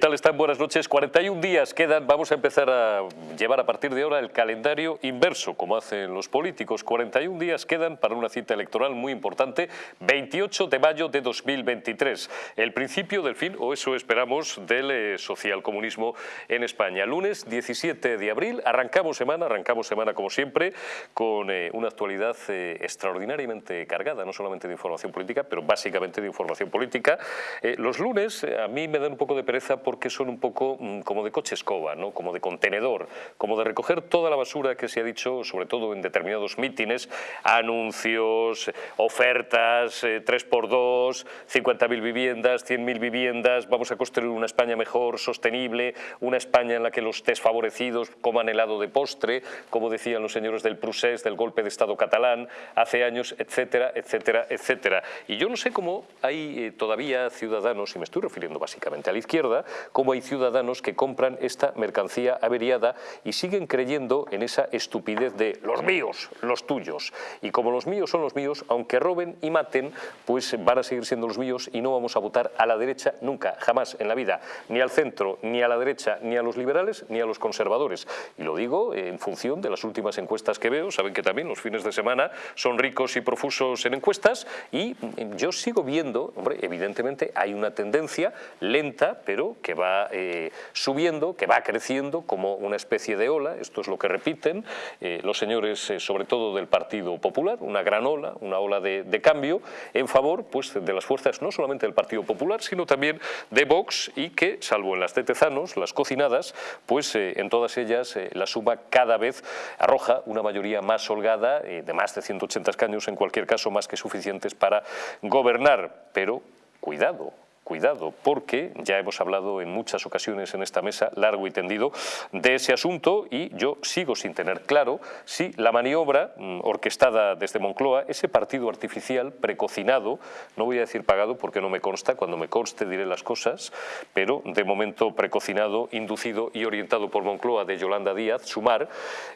¿Qué tal están? Buenas noches. 41 días quedan. Vamos a empezar a llevar a partir de ahora el calendario inverso, como hacen los políticos. 41 días quedan para una cita electoral muy importante, 28 de mayo de 2023. El principio del fin, o eso esperamos, del eh, socialcomunismo en España. Lunes 17 de abril, arrancamos semana, arrancamos semana como siempre, con eh, una actualidad eh, extraordinariamente cargada, no solamente de información política, pero básicamente de información política. los lunes a mí me dan un poco de pereza porque son un poco mm, como de coche escoba, ¿no? como de contenedor, como de recoger toda la basura que se ha dicho, sobre todo en determinados mítines, anuncios, ofertas, 3x2, 50.000 viviendas, 100.000 viviendas, vamos a construir una España mejor, sostenible, una España en la que los desfavorecidos coman helado de postre, como decían los señores del Prusés, del golpe de Estado catalán, hace años, etcétera, etcétera, etcétera. Y yo no sé cómo hay eh, todavía ciudadanos, y me estoy refiriendo básicamente a la izquierda, cómo hay ciudadanos que compran esta mercancía averiada y siguen creyendo en esa estupidez de los míos, los tuyos. Y como los míos son los míos, aunque roben y maten, pues van a seguir siendo los míos y no vamos a votar a la derecha nunca, jamás en la vida, ni al centro, ni a la derecha, ni a los liberales, ni a los conservadores. Y lo digo en función de las últimas encuestas que veo, saben que también los fines de semana son ricos y profusos en encuestas y yo sigo viendo, hombre, evidentemente hay una tendencia lenta, pero que va eh, subiendo, que va creciendo como una especie de ola, esto es lo que repiten eh, los señores, eh, sobre todo del Partido Popular, una gran ola, una ola de, cambio en favor pues, de las fuerzas no solamente del Partido Popular, sino también de Vox y que, salvo en las de Tezanos, las cocinadas, pues en todas ellas la suma cada vez arroja una mayoría más holgada, de más de 180 escaños, en cualquier caso más que suficientes para gobernar, pero cuidado, cuidado, porque ya hemos hablado en muchas ocasiones en esta mesa, largo y tendido, de ese asunto y yo sigo sin tener claro si la maniobra mm, orquestada desde Moncloa, ese partido artificial precocinado, no voy a decir pagado porque no me consta, cuando me conste diré las cosas, pero de momento precocinado, inducido y orientado por Moncloa de Yolanda Díaz, Sumar,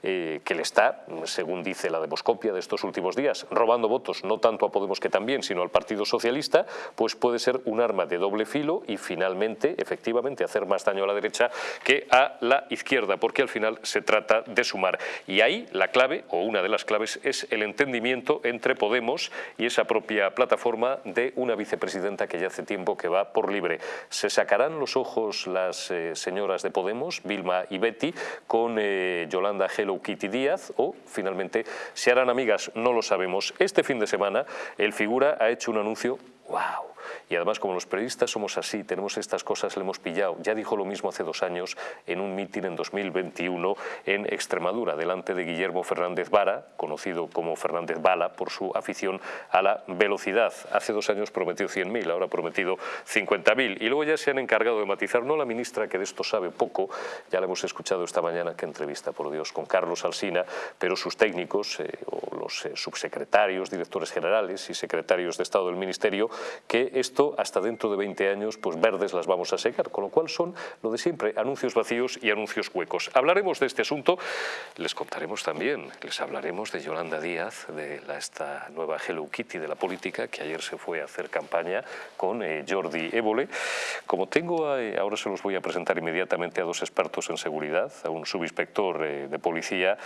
eh, que le está, según dice la demoscopia de estos últimos días, robando votos no tanto a Podemos que también, sino al Partido Socialista, pues puede ser un arma de doble filo y finalmente, efectivamente, hacer más daño a la derecha que a la izquierda, porque al final se trata de sumar. Y ahí la clave, o una de las claves, es el entendimiento entre Podemos y esa propia plataforma de una vicepresidenta que ya hace tiempo que va por libre. ¿Se sacarán los ojos las eh, señoras de Podemos, Vilma y Betty, con eh, Yolanda Hello Kitty Díaz o finalmente se harán amigas? No lo sabemos. Este fin de semana el figura ha hecho un anuncio ¡Wow! Y además, como los periodistas somos así, tenemos estas cosas, le hemos pillado. Ya dijo lo mismo hace dos años en un mitin en 2021 en Extremadura, delante de Guillermo Fernández Vara, conocido como Fernández Bala por su afición a la velocidad. Hace dos años prometió 100.000, ahora ha prometido 50.000. Y luego ya se han encargado de matizar, no la ministra, que de esto sabe poco, ya la hemos escuchado esta mañana, que entrevista, por Dios, con Carlos Alsina, pero sus técnicos, eh, los eh, subsecretarios, directores generales y secretarios de Estado del Ministerio, que esto hasta dentro de 20 años, pues verdes las vamos a secar, con lo cual son lo de siempre, anuncios vacíos y anuncios huecos. Hablaremos de este asunto, les contaremos también, les hablaremos de Yolanda Díaz, de la, esta nueva Hello Kitty de la política, que ayer se fue a hacer campaña con eh, Jordi Évole. Como tengo, eh, ahora se los voy a presentar inmediatamente a dos expertos en seguridad, a un subinspector eh, de policía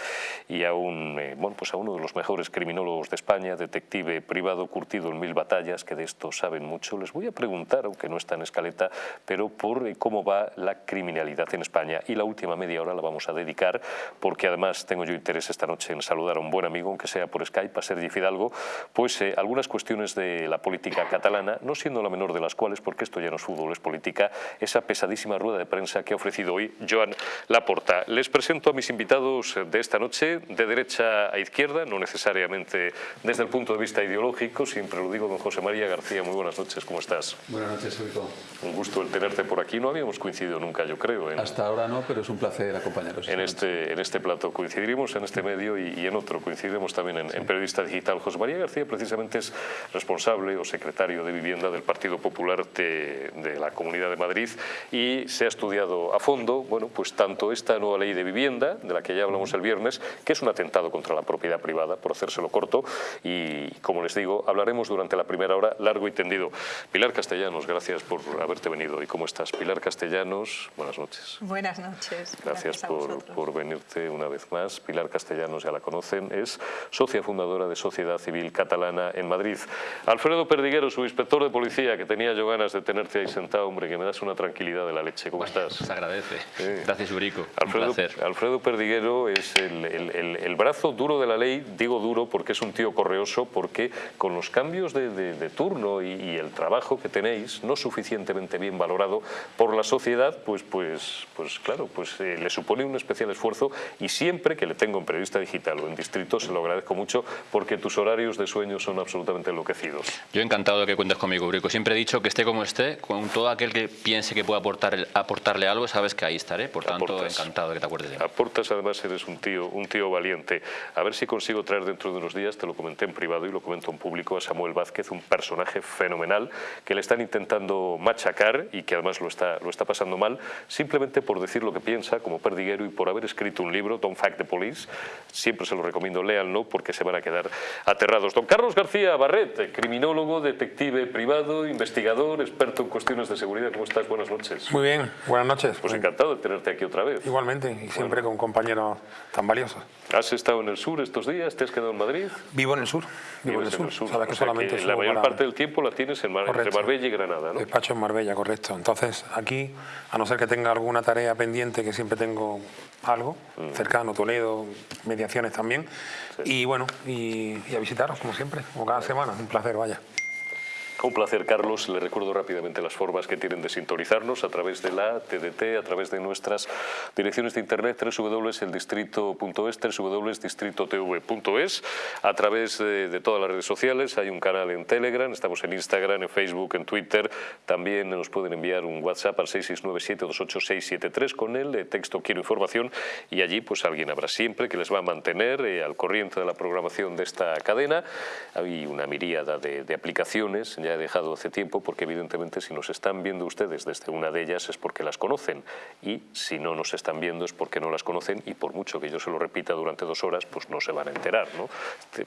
y a, un, bueno, pues a uno de los mejores criminólogos de España, detective privado curtido en mil batallas, que de esto saben mucho. Les voy a preguntar, aunque no está en escaleta, pero por eh, cómo va la criminalidad en España. Y la última media hora la vamos a dedicar, porque además tengo yo interés esta noche en saludar a un buen amigo, aunque sea por Skype, a Sergi Fidalgo, pues eh, algunas cuestiones de la política catalana, no siendo la menor de las cuales, porque esto ya no es fútbol, es política, esa pesadísima rueda de prensa que ha ofrecido hoy Joan Laporta. Les presento a mis invitados de esta noche, de derecha a izquierda, no necesariamente desde el punto de vista ideológico, siempre lo digo don José María García, muy buenas noches, ¿cómo estás? Buenas noches, Enrico. Un gusto el tenerte por aquí, no habíamos coincidido nunca, yo creo. Hasta ahora no, pero es un placer acompañaros. En este, en este plato coincidiremos en este medio y, en otro, coincidiremos también en, Periodista Digital. José María García precisamente es responsable o secretario de Vivienda del Partido Popular de, de la Comunidad de Madrid y se ha estudiado a fondo, bueno, pues tanto esta nueva ley de vivienda, de la que ya hablamos el viernes, que es un atentado contra la propiedad privada, por hacérselo corto, y como les digo, hablaremos durante la primera hora largo y tendido. Pilar Castellanos, gracias por haberte venido. ¿Y cómo estás? Pilar Castellanos, buenas noches. Buenas noches. Gracias, por, por, venirte una vez más. Pilar Castellanos, ya la conocen, es socia fundadora de Sociedad Civil Catalana en Madrid. Alfredo Perdiguero, su inspector de policía, que tenía yo ganas de tenerte ahí sentado, hombre, que me das una tranquilidad de la leche. ¿Cómo estás? Se agradece. Gracias, Urico. Alfredo, Alfredo Perdiguero es el, el, el, brazo duro de la ley, digo duro porque es un tío correoso, porque con los cambios de, de, turno y, y, el trabajo que tenéis, no suficientemente bien valorado por la sociedad, pues, pues, pues claro, pues eh, le supone un especial esfuerzo y siempre que le tengo en periodista digital o en distrito se lo agradezco mucho porque tus horarios de sueño son absolutamente enloquecidos. Yo encantado de que cuentes conmigo, Urico. Siempre he dicho que esté como esté, con todo aquel que piense que pueda aportar, aportarle algo, sabes que ahí estaré. Por tanto, encantado de que te acuerdes de mí. Aportas, además eres un tío, un tío valiente. A ver si consigo traer dentro de unos días, te lo comenté en privado y lo comento en público, a Samuel Vázquez, un personaje fenomenal que le están intentando machacar y que además lo está, lo está pasando mal, simplemente por decir lo que piensa como perdiguero y por haber escrito un libro, Don't Fact the Police. Siempre se lo recomiendo, léanlo porque se van a quedar aterrados. Don Carlos García Barret, criminólogo, detective privado, investigador, experto en cuestiones de seguridad. ¿Cómo estás? Buenas noches. Muy bien, buenas noches. Pues encantado de tenerte aquí otra vez. Igualmente, y siempre con compañeros tan valiosos. ¿Has estado en el sur estos días? ¿Te has quedado en Madrid? Vivo en el sur. Vivo en el sur. Sabes que solamente la mayor parte del tiempo la tienes en entre Marbella y Granada, ¿no? Despacho en Marbella, correcto. Entonces, aquí, a no ser que tenga alguna tarea pendiente, que siempre tengo algo, mm. cercano, Toledo, mediaciones también, y bueno, y, y a visitaros, como siempre, como cada semana. Un placer, vaya. Un placer, Carlos. Le recuerdo rápidamente las formas que tienen de sintonizarnos a través de la TDT, a través de nuestras direcciones de internet www.eldistrito.es, www.distritotv.es, a través de, todas las redes sociales. Hay un canal en Telegram, estamos en Instagram, en Facebook, en Twitter. También nos pueden enviar un WhatsApp al 669-728-673 con el texto Quiero información y allí pues alguien habrá siempre que les va a mantener eh, al corriente de la programación de esta cadena. Hay una miríada de, de aplicaciones he dejado hace tiempo porque evidentemente si nos están viendo ustedes desde una de ellas es porque las conocen y si no nos están viendo es porque no las conocen y por mucho que yo se lo repita durante dos horas pues no se van a enterar. ¿no?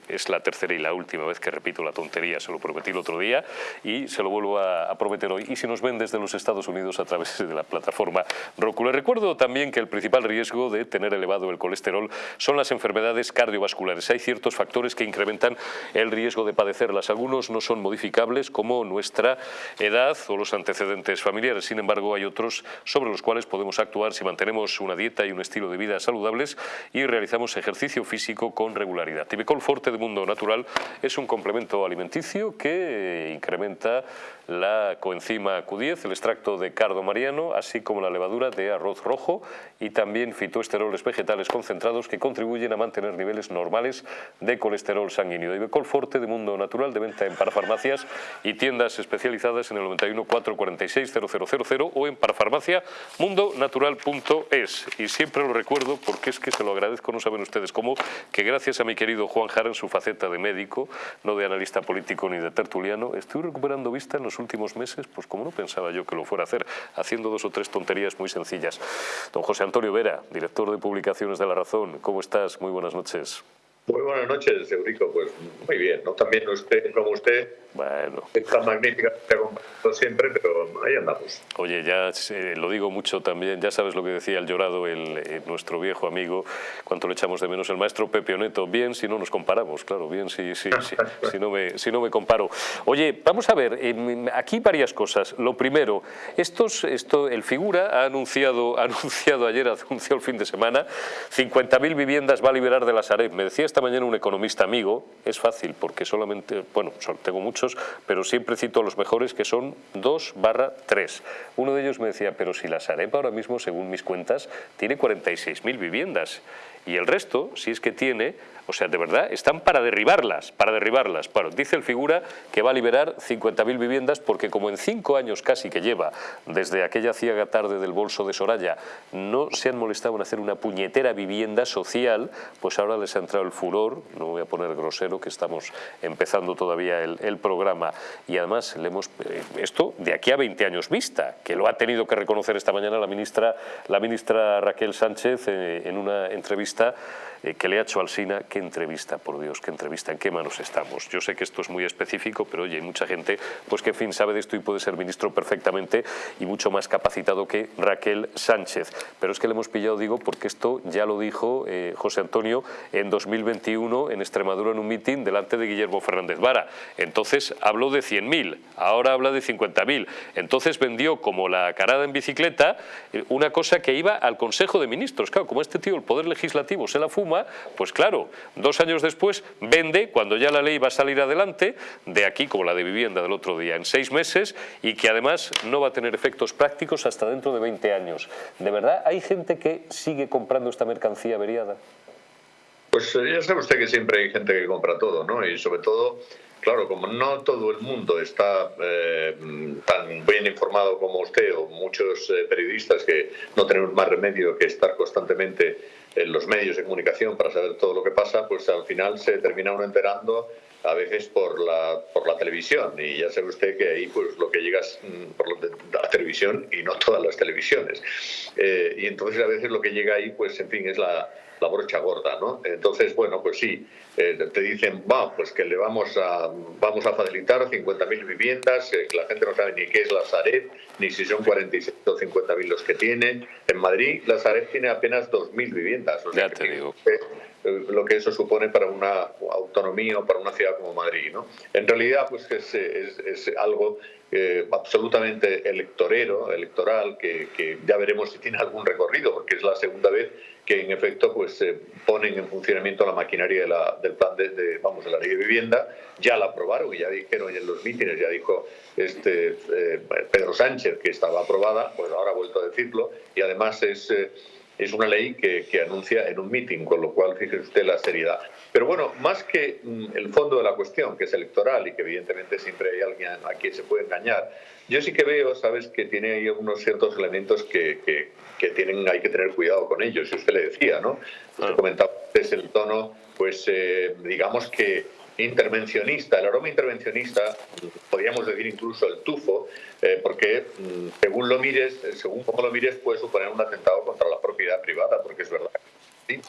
Es la tercera y la última vez que repito la tontería, se lo prometí el otro día y se lo vuelvo a, prometer hoy. Y si nos ven desde los Estados Unidos a través de la plataforma Roku. Les recuerdo también que el principal riesgo de tener elevado el colesterol son las enfermedades cardiovasculares. Hay ciertos factores que incrementan el riesgo de padecerlas. Algunos no son modificables como nuestra edad o los antecedentes familiares. Sin embargo, hay otros sobre los cuales podemos actuar si mantenemos una dieta y un estilo de vida saludables y realizamos ejercicio físico con regularidad. Tibicol Forte de Mundo Natural es un complemento alimenticio que incrementa la coenzima Q10, el extracto de cardo mariano, así como la levadura de arroz rojo y también fitoesteroles vegetales concentrados que contribuyen a mantener niveles normales de colesterol sanguíneo. Ibecol Forte de Mundo Natural de venta en parafarmacias y tiendas especializadas en el 91 446 0000 o en parafarmaciamundonatural.es. Y siempre lo recuerdo porque es que se lo agradezco, no saben ustedes cómo, que gracias a mi querido Juan Jara en su faceta de médico, no de analista político ni de tertuliano, estoy recuperando vista en los últimos meses, pues como no pensaba yo que lo fuera a hacer, haciendo dos o tres tonterías muy sencillas. Don José Antonio Vera, director de publicaciones de La Razón, ¿cómo estás? Muy buenas noches. Muy buenas noches, Eurico. Pues muy bien, ¿no? También usted, como usted, bueno. Está magnífica, siempre, pero ahí andamos. Oye, ya lo digo mucho también, ya sabes lo que decía el llorado, el, eh, nuestro viejo amigo, cuánto le echamos de menos, el maestro Pepe Oneto. Bien si no nos comparamos, claro, bien si, si, si, no, me, si no me comparo. Oye, vamos a ver, aquí varias cosas. Lo primero, estos, esto, el Figura ha anunciado, ha anunciado ayer, anunció el fin de semana, 50.000 viviendas va a liberar de la Sareb. Me decía esta mañana un economista amigo, es fácil porque solamente, bueno, tengo mucho pero siempre cito los mejores que son 2 barra 3. Uno de ellos me decía, pero si la Sareb ahora mismo, según mis cuentas, tiene 46.000 viviendas y el resto, si es que tiene, o sea, de verdad, están para derribarlas, para derribarlas. Bueno, dice el figura que va a liberar 50.000 viviendas porque como en cinco años casi que lleva, desde aquella ciega tarde del bolso de Soraya, no se han molestado en hacer una puñetera vivienda social, pues ahora les ha entrado el furor, no voy a poner grosero, que estamos empezando todavía el, programa, y además le hemos, eh, esto de aquí a 20 años vista, que lo ha tenido que reconocer esta mañana la ministra, la ministra Raquel Sánchez eh, en una entrevista entrevista eh, que le ha hecho Alsina, qué entrevista, por Dios, qué entrevista, en qué manos estamos. Yo sé que esto es muy específico, pero oye, hay mucha gente pues que en fin sabe de esto y puede ser ministro perfectamente y mucho más capacitado que Raquel Sánchez. Pero es que le hemos pillado, digo, porque esto ya lo dijo eh, José Antonio en 2021 en Extremadura en un mitin delante de Guillermo Fernández Vara. Entonces habló de 100.000, ahora habla de 50.000. Entonces vendió como la carada en bicicleta eh, una cosa que iba al Consejo de Ministros. Claro, como este tío el Poder Legislativo se la fuma, pues claro, dos años después vende, cuando ya la ley va a salir adelante, de aquí como la de vivienda del otro día, en seis meses, y que además no va a tener efectos prácticos hasta dentro de 20 años. ¿De verdad hay gente que sigue comprando esta mercancía averiada? Pues eh, ya sabe usted que siempre hay gente que compra todo, ¿no? Y sobre todo, claro, como no todo el mundo está eh, tan bien informado como usted o muchos eh, periodistas que no tenemos más remedio que estar constantemente en los medios de comunicación para saber todo lo que pasa, pues al final se termina uno enterando a veces por la, por la televisión. Y ya sabe usted que ahí pues lo que llega es mm, por la televisión y no todas las televisiones. Eh, y entonces a veces lo que llega ahí pues en fin es la, la brocha gorda, ¿no? Entonces, bueno, pues sí, eh, te dicen, va, pues que le vamos a, vamos a facilitar 50.000 viviendas, eh, la gente no sabe ni qué es la Sareb, ni si son 46 o 50.000 los que tiene. En Madrid, la Sareb tiene apenas 2.000 viviendas. ya te digo. Eh, lo que eso supone para una autonomía o para una ciudad como Madrid. ¿no? En realidad, pues es, es, es algo absolutamente electorero, electoral, que, ya veremos si tiene algún recorrido, porque es la segunda vez que en efecto pues se ponen en funcionamiento la maquinaria del plan de, vamos de la ley de vivienda ya la aprobaron y ya dijeron en los mítines ya dijo este eh, Pedro Sánchez que estaba aprobada pues ahora ha vuelto a decirlo y además es eh, es una ley que, que, anuncia en un mitin, con lo cual fíjese usted la seriedad. Pero bueno, más que mm, el fondo de la cuestión, que es electoral y que evidentemente siempre hay alguien a quien se puede engañar, yo sí que veo, sabes, que tiene ahí unos ciertos elementos que, que, que tienen, hay que tener cuidado con ellos, y usted le decía, ¿no? Usted comentaba es el tono, pues eh, digamos que intervencionista, el aroma intervencionista, podríamos decir incluso el tufo, eh, porque mm, según lo mires, según cómo lo mires, puede suponer un atentado contra la propiedad privada, porque es verdad. ¿sí?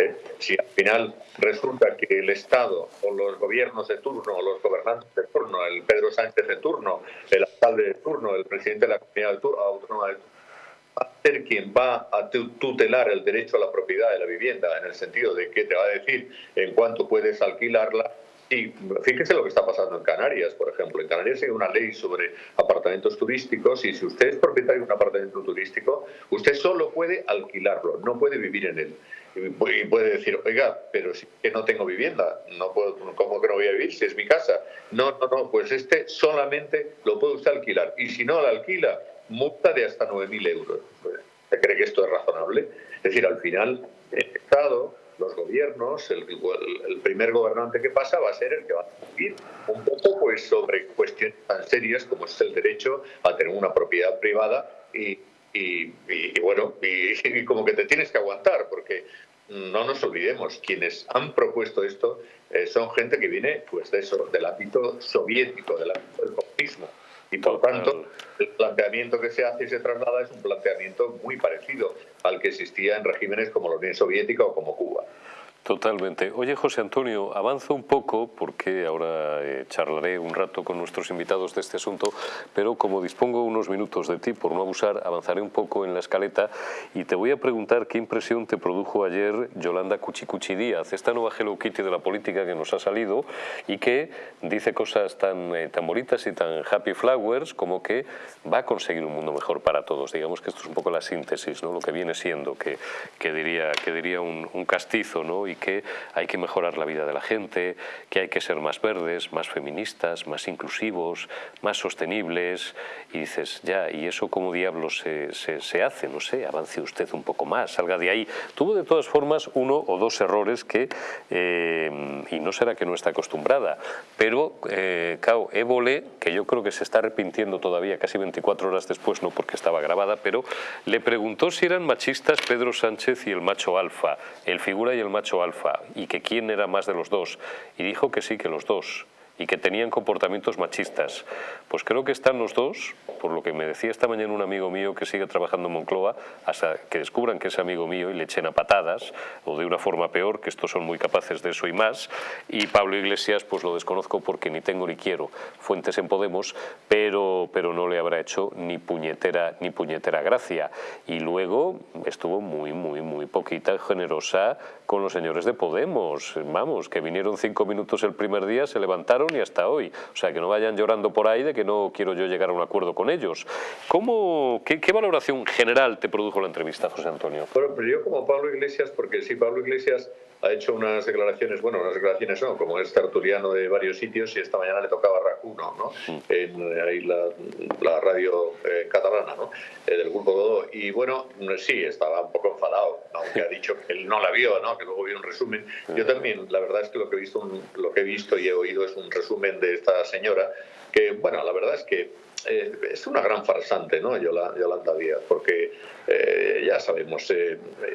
Eh, si al final resulta que el Estado o los gobiernos de turno o los gobernantes de turno, el Pedro Sánchez de turno, el alcalde de turno, el presidente de la comunidad autónoma de turno, va a ser quien va a tutelar el derecho a la propiedad de la vivienda, en el sentido de que te va a decir en cuánto puedes alquilarla, y fíjese lo que está pasando en Canarias, por ejemplo. En Canarias hay una ley sobre apartamentos turísticos y si usted es propietario de un apartamento turístico, usted solo puede alquilarlo, no puede vivir en él. Y puede decir, oiga, pero si que no tengo vivienda, no puedo, ¿cómo que no voy a vivir si es mi casa? No, no, no, pues este solamente lo puede usted alquilar. Y si no lo alquila, multa de hasta 9.000 euros. ¿Se cree que esto es razonable? Es decir, al final, el Estado los gobiernos, el, primer gobernante que pasa va a ser el que va a decidir un poco pues, sobre cuestiones tan serias como es el derecho a tener una propiedad privada y, bueno, y, como que te tienes que aguantar, porque no nos olvidemos, quienes han propuesto esto eh, son gente que viene pues de eso, del ámbito soviético, del ámbito del comunismo. Y por tanto, el planteamiento que se hace y se traslada es un planteamiento muy parecido al que existía en regímenes como la Unión Soviética o como Cuba. Totalmente. Oye, José Antonio, avanzo un poco porque ahora eh, charlaré un rato con nuestros invitados de este asunto, pero como dispongo unos minutos de ti, por no abusar, avanzaré un poco en la escaleta y te voy a preguntar qué impresión te produjo ayer Yolanda Cuchicuchi Díaz, esta nueva Hello Kitty de la política que nos ha salido y que dice cosas tan, eh, tan bonitas y tan happy flowers como que va a conseguir un mundo mejor para todos. Digamos que esto es un poco la síntesis, ¿no? lo que viene siendo, que, que diría, que diría un, un castizo, ¿no? Y que hay que mejorar la vida de la gente, que hay que ser más verdes, más feministas, más inclusivos, más sostenibles. Y dices, ya, ¿y eso cómo diablos se, se, hace? No sé, avance usted un poco más, salga de ahí. Tuvo de todas formas uno o dos errores que, eh, y no será que no está acostumbrada, pero, eh, claro, Évole, que yo creo que se está arrepintiendo todavía casi 24 horas después, no porque estaba grabada, pero le preguntó si eran machistas Pedro Sánchez y el macho alfa, el figura y el macho alfa, y que quién era más de los dos. Y dijo que sí, que los dos. Y que tenían comportamientos machistas. Pues creo que están los dos, por lo que me decía esta mañana un amigo mío que sigue trabajando en Moncloa, hasta que descubran que es amigo mío y le echen a patadas, o de una forma peor, que estos son muy capaces de eso y más, y Pablo Iglesias pues lo desconozco porque ni tengo ni quiero fuentes en Podemos, pero, pero no le habrá hecho ni puñetera, ni puñetera gracia. Y luego estuvo muy, muy, muy poquita generosa con los señores de Podemos, vamos, que vinieron cinco minutos el primer día, se levantaron y hasta hoy. O sea, que no vayan llorando por ahí de que no quiero yo llegar a un acuerdo con ellos. ¿Cómo, qué, valoración general te produjo la entrevista, José Antonio? Bueno, pero yo como Pablo Iglesias, porque sí, Pablo Iglesias ha hecho unas declaraciones, bueno, unas declaraciones no, como es tertuliano de varios sitios y esta mañana le tocaba a Racuno, ¿no? Mm. En ahí la, radio eh, catalana, ¿no? Eh, del Grupo Godó. Y bueno, sí, estaba un poco aunque ha dicho que él no la vio, ¿no? Que luego vio un resumen. Yo también, la verdad es que lo que he visto, lo que he visto y he oído es un resumen de esta señora que, bueno, la verdad es que eh, es una gran farsante, ¿no? Yolanda, Díaz, porque ya sabemos,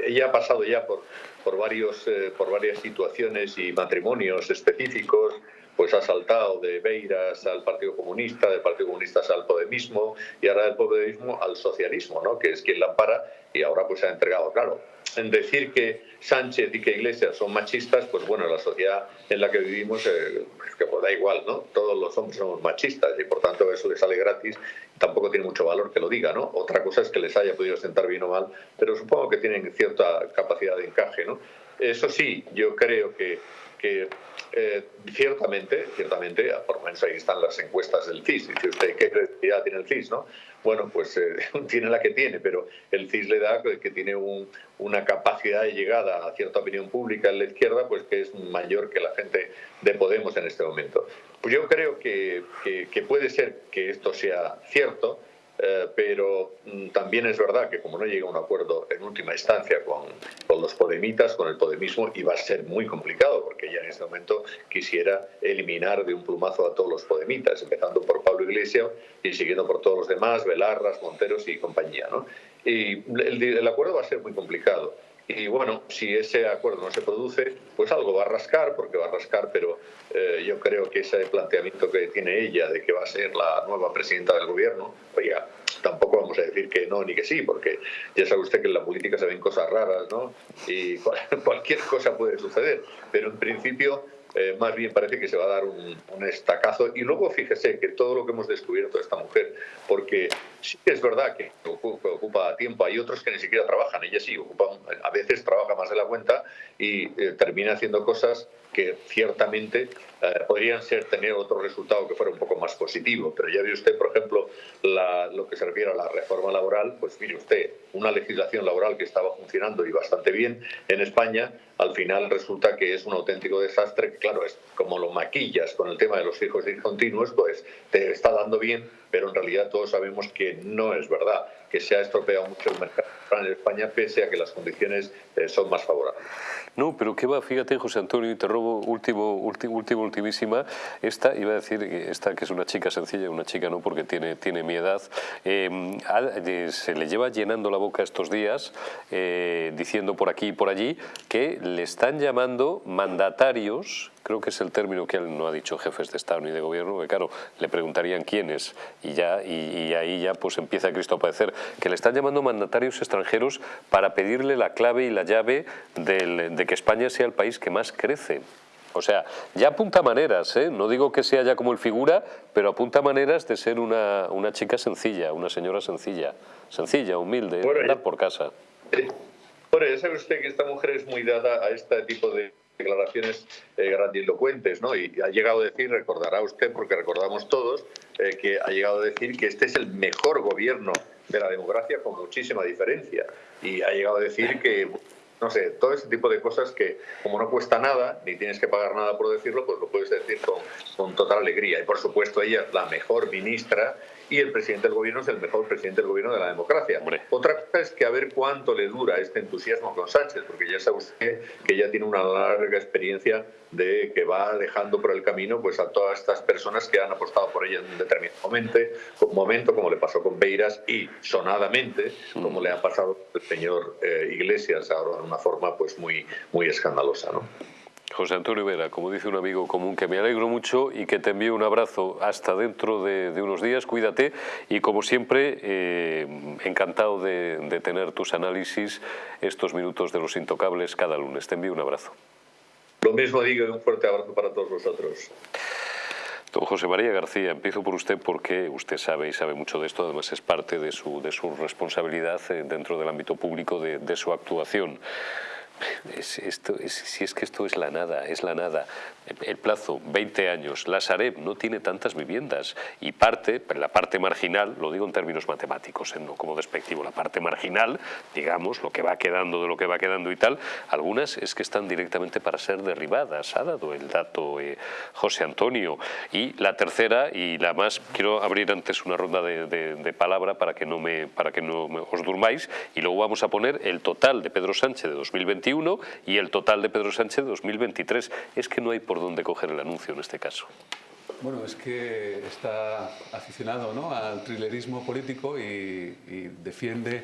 ella ha pasado ya por por, varios, eh, por varias situaciones y matrimonios específicos, pues ha saltado de Beiras al Partido Comunista, del Partido Comunista al Podemismo y ahora del Podemismo al socialismo, ¿no? que es quien la ampara y ahora pues se ha entregado, claro. En decir que Sánchez y que Iglesias son machistas, pues bueno, la sociedad en la que vivimos, eh, que pues da igual, ¿no? Todos los hombres somos machistas y por tanto eso les sale gratis, tampoco tiene mucho valor que lo diga, ¿no? Otra cosa es que les haya podido sentar bien o mal, pero supongo que tienen cierta capacidad de encaje, ¿no? Eso sí, yo creo que que eh, ciertamente, ciertamente, por lo menos ahí están las encuestas del CIS. Dice usted, ¿qué credibilidad tiene el CIS? ¿no? Bueno, pues eh, tiene la que tiene, pero el CIS le da que tiene una capacidad de llegada a cierta opinión pública en la izquierda, pues que es mayor que la gente de Podemos en este momento. Pues yo creo que, que puede ser que esto sea cierto, eh, pero mm, también es verdad que como no llega a un acuerdo en última instancia con, los podemitas, con el podemismo, iba a ser muy complicado, porque ya en este momento quisiera eliminar de un plumazo a todos los podemitas, empezando por Pablo Iglesias y siguiendo por todos los demás, Velarras, Monteros y compañía. Y el acuerdo va a ser muy complicado. Y bueno, si ese acuerdo no se produce, pues algo va a rascar, porque va a rascar, pero eh, yo creo que ese planteamiento que tiene ella de que va a ser la nueva presidenta del gobierno, oiga, tampoco vamos a decir que no ni que sí, porque ya sabe usted que en la política se ven cosas raras, ¿no? Y cualquier cosa puede suceder, pero en principio eh, más bien parece que se va a dar un, estacazo. Y luego fíjese que todo lo que hemos descubierto de esta mujer, porque sí es verdad que ocupa, tiempo, hay otros que ni siquiera trabajan, ella sí, ocupa, a veces trabaja más de la cuenta y eh, termina haciendo cosas que ciertamente eh, podrían ser tener otro resultado que fuera un poco más positivo. Pero ya ve usted, por ejemplo, lo que se refiere a la reforma laboral, pues mire usted, una legislación laboral que estaba funcionando y bastante bien en España, al final resulta que es un auténtico desastre, claro, es como lo maquillas con el tema de los hijos discontinuos, pues te está dando bien, pero en realidad todos sabemos que no es verdad, que se ha estropeado mucho el mercado en España pese a que las condiciones eh, son más favorables. No, pero qué va, fíjate José Antonio, y te robo último, último, último, ultimísima, esta, iba a decir, esta que es una chica sencilla, una chica no, porque tiene, tiene mi edad, em, se le lleva llenando la boca estos días, eh, diciendo por aquí y por allí, que le están llamando mandatarios creo que es el término que él no ha dicho jefes de Estado ni de Gobierno, porque claro, le preguntarían quiénes y ya y, ahí ya pues empieza Cristo a padecer, que le están llamando mandatarios extranjeros para pedirle la clave y la llave de que España sea el país que más crece. O sea, ya apunta maneras, ¿eh? no digo que sea ya como el figura, pero apunta maneras de ser una, una chica sencilla, una señora sencilla, sencilla, humilde, andar por casa. Bueno, ya sabe usted que esta mujer es muy dada a este tipo de declaraciones eh, grandilocuentes, ¿no? Y ha llegado a decir, recordará usted, porque recordamos todos, eh, que ha llegado a decir que este es el mejor gobierno de la democracia con muchísima diferencia. Y ha llegado a decir que, no sé, todo ese tipo de cosas que como no cuesta nada, ni tienes que pagar nada por decirlo, pues lo puedes decir con, con total alegría. Y por supuesto ella es la mejor ministra y el presidente del gobierno es el mejor presidente del gobierno de la democracia. Otra cosa es que a ver cuánto le dura este entusiasmo con Sánchez, porque ya sabe usted que ya tiene una larga experiencia de que va dejando por el camino pues a todas estas personas que han apostado por ella en un determinado momento, momento como le pasó con Beiras y sonadamente como le ha pasado al señor eh, Iglesias ahora de una forma pues muy muy escandalosa, ¿no? José Antonio Vera, como dice un amigo común, que me alegro mucho y que te envío un abrazo hasta dentro de, unos días, cuídate y como siempre, eh, encantado de, de tener tus análisis, estos minutos de los intocables cada lunes. Te envío un abrazo. Lo mismo digo y un fuerte abrazo para todos vosotros. Don José María García, empiezo por usted porque usted sabe y sabe mucho de esto, además es parte de su, de su responsabilidad eh, dentro del ámbito público de, de su actuación. Es, esto, si es que esto es la nada, es la nada. El plazo, 20 años. La Sareb no tiene tantas viviendas y parte, la parte marginal, lo digo en términos matemáticos, ¿eh? no como despectivo, la parte marginal, digamos, lo que va quedando de lo que va quedando y tal, algunas es que están directamente para ser derribadas. Ha dado el dato eh, José Antonio. Y la tercera y la más, quiero abrir antes una ronda de, palabra para que no me para que no os durmáis y luego vamos a poner el total de Pedro Sánchez de 2020 y el total de Pedro Sánchez de 2023. Es que no hay por dónde coger el anuncio en este caso. Bueno, es que está aficionado ¿no? al trilerismo político y defiende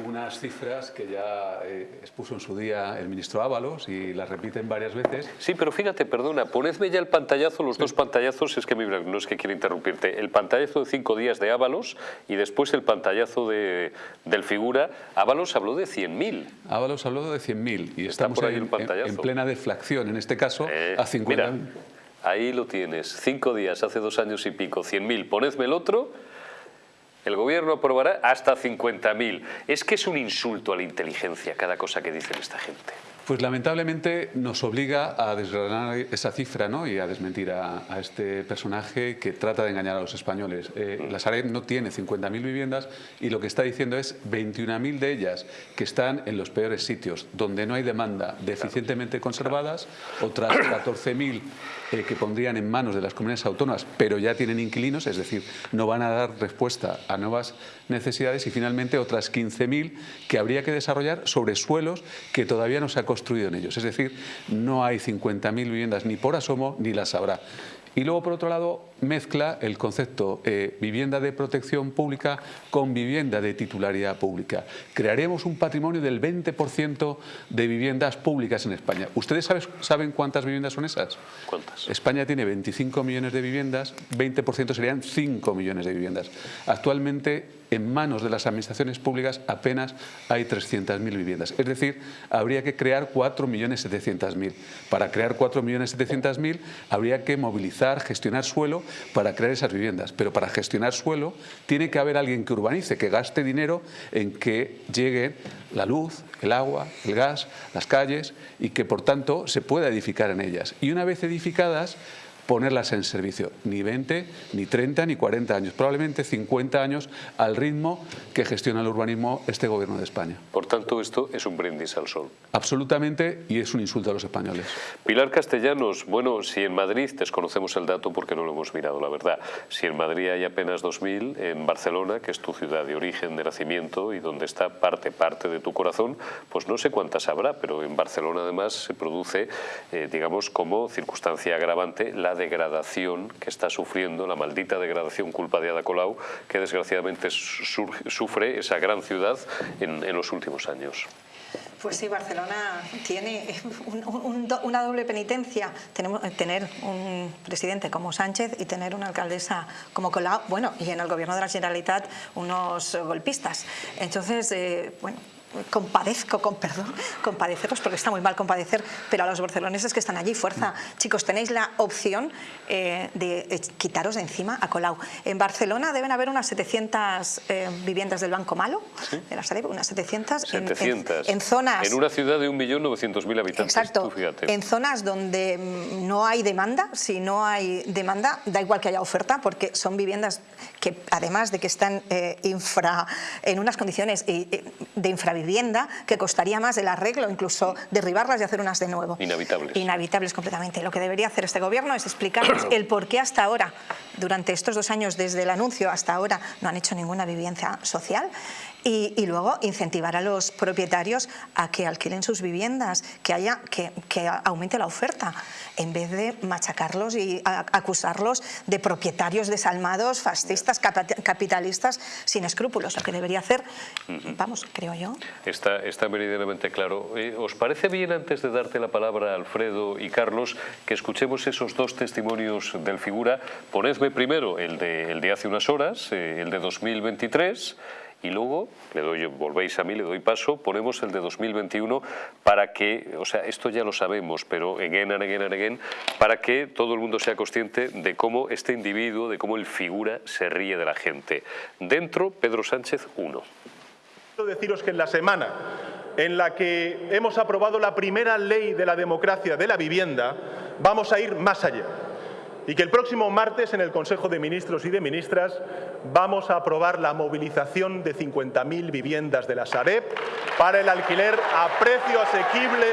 unas cifras que ya eh, expuso en su día el ministro Ábalos y las repiten varias veces. Sí, pero fíjate, perdona, ponedme ya el pantallazo, los dos pantallazos, es que no es que quiera interrumpirte, el pantallazo de cinco días de Ábalos y después el pantallazo de, del figura. Ábalos habló de 100.000. Ábalos habló de 100.000 y estamos ahí en, plena deflación, en este caso, eh, a 50.000. Ahí lo tienes, cinco días, hace dos años y pico, 100.000. Ponedme el otro el gobierno aprobará hasta 50.000. Es que es un insulto a la inteligencia cada cosa que dicen esta gente. Pues lamentablemente nos obliga a desgranar esa cifra ¿no? y a desmentir a, este personaje que trata de engañar a los españoles. Eh, la Sareb no tiene 50.000 viviendas y lo que está diciendo es 21.000 de ellas que están en los peores sitios, donde no hay demanda deficientemente conservadas, otras 14.000 eh, que pondrían en manos de las comunidades autónomas, pero ya tienen inquilinos, es decir, no van a dar respuesta a nuevas necesidades y finalmente otras 15.000 que habría que desarrollar sobre suelos que todavía no se ha construido en ellos. Es decir, no hay 50.000 viviendas ni por asomo ni las habrá. Y luego, por otro lado, mezcla el concepto eh, vivienda de protección pública con vivienda de titularidad pública. Crearemos un patrimonio del 20% de viviendas públicas en España. ¿Ustedes saben cuántas viviendas son esas? ¿Cuántas? España tiene 25 millones de viviendas, 20% serían 5 millones de viviendas. Actualmente en manos de las administraciones públicas apenas hay 300.000 viviendas. Es decir, habría que crear 4.700.000. Para crear 4.700.000 habría que movilizar, gestionar suelo para crear esas viviendas. Pero para gestionar suelo tiene que haber alguien que urbanice, que gaste dinero en que llegue la luz, el agua, el gas, las calles y que por tanto se pueda edificar en ellas. Y una vez edificadas, ponerlas en servicio. Ni 20, ni 30, ni 40 años. Probablemente 50 años al ritmo que gestiona el urbanismo este gobierno de España. Por tanto, esto es un brindis al sol. Absolutamente, y es un insulto a los españoles. Pilar Castellanos, bueno, si en Madrid, desconocemos el dato porque no lo hemos mirado, la verdad, si en Madrid hay apenas 2.000, en Barcelona, que es tu ciudad de origen, de nacimiento y donde está parte, parte de tu corazón, pues no sé cuántas habrá, pero en Barcelona además se produce, eh, digamos, como circunstancia agravante la degradación que está sufriendo, la maldita degradación culpa de Ada Colau, que desgraciadamente sufre esa gran ciudad en, los últimos años. Pues sí, Barcelona tiene una doble penitencia, Tenemos, tener un presidente como Sánchez y tener una alcaldesa como Colau, bueno, y en el gobierno de la Generalitat unos golpistas. Entonces, eh, bueno, compadezco, con perdón, compadeceros porque está muy mal compadecer, pero a los barceloneses que están allí, fuerza. Chicos, tenéis la opción eh, de eh, quitaros de encima a Colau. En Barcelona deben haber unas 700 eh, viviendas del Banco Malo, de la Sareb, unas 700, 700. En, zonas... En una ciudad de 1.900.000 habitantes, Exacto, en zonas donde mm, no hay demanda, si no hay demanda, da igual que haya oferta, porque son viviendas que además de que están infra, en unas condiciones de infravivienda, vivienda que costaría más el arreglo, incluso derribarlas y hacer unas de nuevo. Inhabitables. Inhabitables completamente. Lo que debería hacer este gobierno es explicarnos el por qué hasta ahora, durante estos dos años desde el anuncio hasta ahora, no han hecho ninguna vivienda social y, luego incentivar a los propietarios a que alquilen sus viviendas, que, haya, que, que aumente la oferta, en vez de machacarlos y acusarlos de propietarios desalmados, fascistas, capitalistas, sin escrúpulos. Lo que debería hacer, vamos, creo yo. está, está meridianamente claro. Eh, ¿Os parece bien, antes de darte la palabra, Alfredo y Carlos, que escuchemos esos dos testimonios del figura? Ponedme primero el de, el de hace unas horas, eh, el de 2023, y luego, le doy, volvéis a mí, le doy paso, ponemos el de 2021 para que, o sea, esto ya lo sabemos, pero again and para que todo el mundo sea consciente de cómo este individuo, de cómo el figura se ríe de la gente. Dentro, Pedro Sánchez 1. Quiero deciros que en la semana en la que hemos aprobado la primera ley de la democracia de la vivienda, vamos a ir más allá y que el próximo martes en el Consejo de Ministros y de Ministras vamos a aprobar la movilización de 50.000 viviendas de la Sareb para el alquiler a precio asequible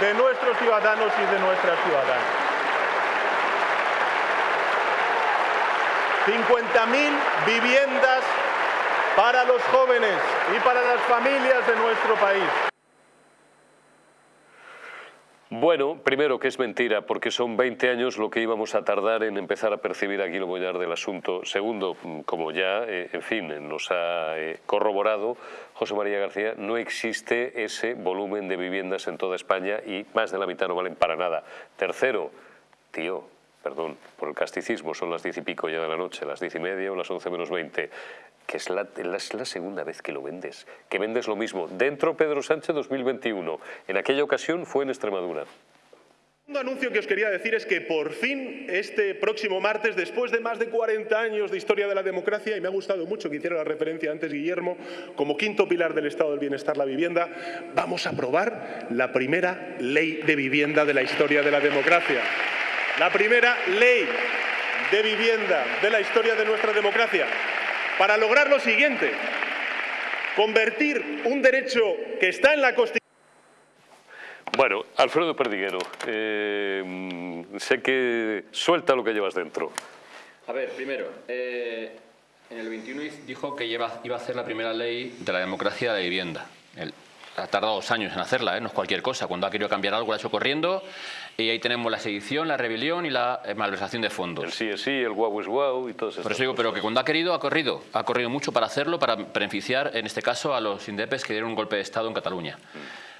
de nuestros ciudadanos y de nuestras ciudadanas. 50.000 viviendas para los jóvenes y para las familias de nuestro país. Bueno, primero que es mentira, porque son 20 años lo que íbamos a tardar en empezar a percibir aquí lo bollar del asunto. Segundo, como ya, eh, en fin, nos ha eh, corroborado José María García, no existe ese volumen de viviendas en toda España y más de la mitad no valen para nada. Tercero, tío, perdón por el casticismo, son las diez y pico ya de la noche, las diez y media o las once menos veinte que es la, es la, segunda vez que lo vendes, que vendes lo mismo. Dentro Pedro Sánchez 2021, en aquella ocasión fue en Extremadura. Segundo anuncio que os quería decir es que por fin este próximo martes, después de más de 40 años de historia de la democracia, y me ha gustado mucho que hiciera la referencia antes Guillermo, como quinto pilar del Estado del Bienestar, la vivienda, vamos a aprobar la primera ley de vivienda de la historia de la democracia. La primera ley de vivienda de la historia de nuestra democracia para lograr lo siguiente, convertir un derecho que está en la Constitución bueno, Alfredo Perdiguero, eh, sé que suelta lo que llevas dentro. A ver, primero, eh, en el 21 dijo que iba, iba a hacer la primera ley de la democracia de la vivienda. ha tardado dos años en hacerla, ¿eh? no es cualquier cosa. Cuando ha querido cambiar algo lo ha hecho corriendo y ahí tenemos la sedición, la rebelión y la eh, malversación de fondos. El sí es sí, el guau es guau y todo eso. Por eso digo, pero que cuando ha querido, ha corrido. Ha corrido mucho para hacerlo, para beneficiar, en este caso, a los indepes que dieron un golpe de Estado en Cataluña.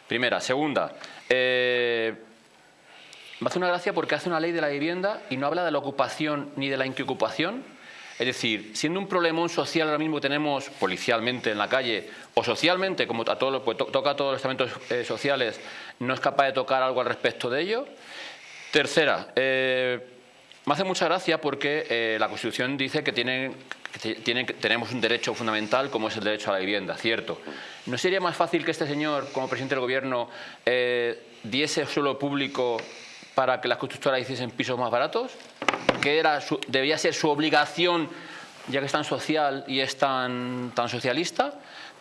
Primera. Segunda, eh, me hace una gracia porque hace una ley de la vivienda y no habla de la ocupación ni de la inquiocupación. Es decir, siendo un problemón social ahora mismo que tenemos policialmente en la calle o socialmente, como pues, toca a todos los estamentos eh, sociales, no es capaz de tocar algo al respecto de ello. Tercera, eh, me hace mucha gracia porque eh, la Constitución dice que, tienen, tenemos un derecho fundamental como es el derecho a la vivienda, cierto. ¿No sería más fácil que este señor, como presidente del Gobierno, diese suelo público para que las constructoras hiciesen pisos más baratos? ¿Que era debía ser su obligación, ya que es tan social y es tan, tan socialista?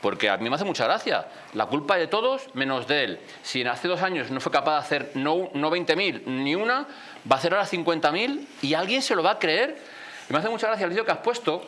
porque a mí me hace mucha gracia. La culpa de todos menos de él. Si hace dos años no fue capaz de hacer no, no 20.000 ni una, va a hacer ahora 50.000 y alguien se lo va a creer. Y me hace mucha gracia el vídeo que has puesto,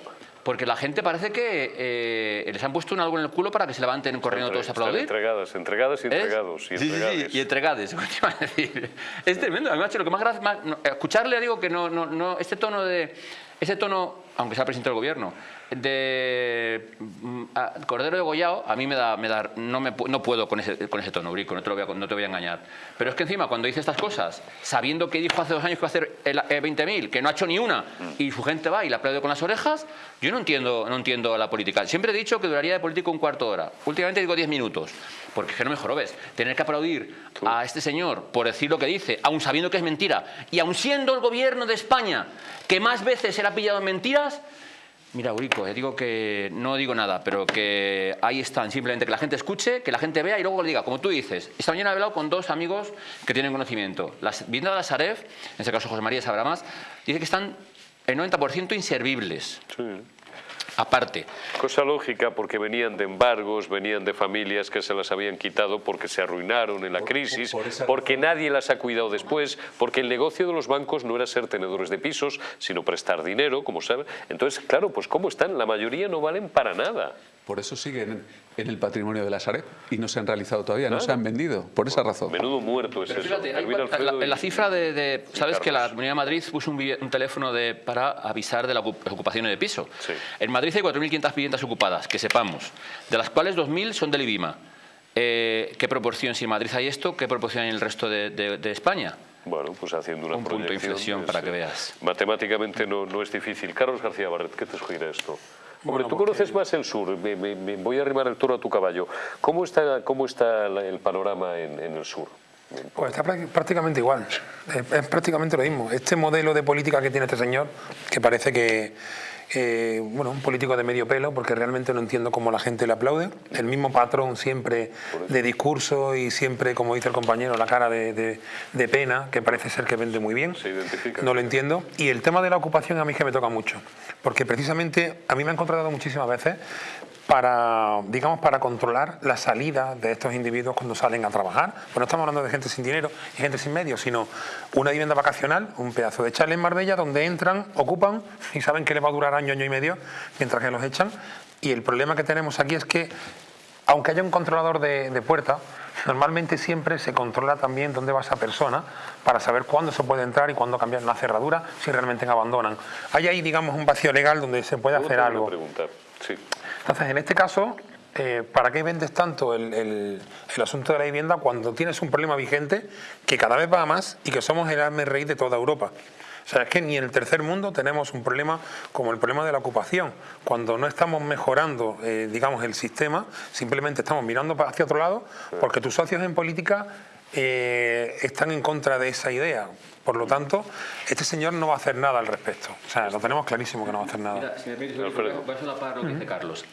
porque la gente parece que eh, les han puesto un algo en el culo para que se levanten corriendo todos a aplaudir. Entregadas, entregadas y entregados. Y sí, sí, y entregades. Es tremendo. A mí, lo que más gracia... escucharle, digo que no, no, no, este tono de... Ese tono, aunque sea presidente del gobierno, de mm, Cordero de Goyao, a mí me da, me da no, me, no puedo con ese, con ese tono, Brico, no te, lo voy a, no te voy a engañar. Pero es que encima, cuando dice estas cosas, sabiendo que dijo hace dos años que va a hacer el, 20.000, que no ha hecho ni una, y su gente va y le aplaude con las orejas, yo no entiendo, no entiendo la política. Siempre he dicho que duraría de político un cuarto de hora. Últimamente digo 10 minutos, porque es que no me ves Tener que aplaudir a este señor por decir lo que dice, aun sabiendo que es mentira, y aun siendo el gobierno de España que más veces era pillado en mentiras, Mira, Urico, eh, digo que no digo nada, pero que ahí están, simplemente que la gente escuche, que la gente vea y luego le diga, como tú dices. Esta mañana he hablado con dos amigos que tienen conocimiento. Las viendo de la Saref, en este caso José María sabrá más, dice que están el 90% inservibles. Sí aparte. Cosa lógica porque venían de embargos, venían de familias que se las habían quitado porque se arruinaron en la crisis, porque nadie las ha cuidado después, porque el negocio de los bancos no era ser tenedores de pisos, sino prestar dinero, como saben. Entonces, claro, pues ¿cómo están? La mayoría no valen para nada. Por eso siguen en el patrimonio de la Sareb y no se han realizado todavía, no se han vendido, por esa razón. Menudo muerto es eso. Fíjate, en la, cifra de... ¿Sabes que la Comunidad de Madrid puso un, teléfono de, para avisar de las ocupaciones de piso? En Madrid hay 4.500 viviendas ocupadas, que sepamos, de las cuales 2.000 son del IBIMA. Eh, ¿Qué proporción, si en Madrid hay esto, qué proporción hay en el resto de, de- de España? Bueno, pues haciendo una Un punto de inflexión es, para que veas. Matemáticamente no, no es difícil. Carlos García Barret, ¿qué te sugiere esto? Hombre, Bueno, tú porque- conoces más el sur, me, me- me voy a arrimar el toro a tu caballo. ¿Cómo está, cómo está el panorama en, en el sur? Pues está prá- prácticamente igual, es, es prácticamente lo mismo. Este modelo de política que tiene este señor, que parece que, eh, bueno, un político de medio pelo, porque realmente no entiendo cómo la gente le aplaude. El mismo patrón siempre de discurso y siempre, como dice el compañero, la cara de, de- de pena, que parece ser que vende muy bien. Se identifica. No lo entiendo. Y el tema de la ocupación a mí es que me toca mucho, porque precisamente a mí me han contratado muchísimas veces para, digamos, para controlar la salida de estos individuos cuando salen a trabajar. Pues no estamos hablando de gente sin dinero y gente sin medios, sino una vivienda vacacional, un pedazo de chalet en Marbella donde entran, ocupan y saben que les va a durar año, año y medio mientras que los echan. Y el problema que tenemos aquí es que, aunque haya un controlador de, de puerta, normalmente siempre se controla también dónde va esa persona para saber cuándo se puede entrar y cuándo cambiar la cerradura si realmente abandonan. Hay ahí, digamos, un vacío legal donde se puede hacer algo. Sí. Entonces, en este caso, eh, ¿para qué vendes tanto el, asunto de la vivienda cuando tienes un problema vigente que cada vez va más y que somos el arme rey de toda Europa? O sea, es que ni en el tercer mundo tenemos un problema como el problema de la ocupación. Cuando no estamos mejorando, eh, digamos, el sistema, simplemente estamos mirando hacia otro lado porque tus socios en política eh, están en contra de esa idea. Por lo tanto, este señor no va a hacer nada al respecto. O sea, lo tenemos clarísimo que no va a hacer nada. Mira, si me permites, voy a solapar lo que dice Carlos.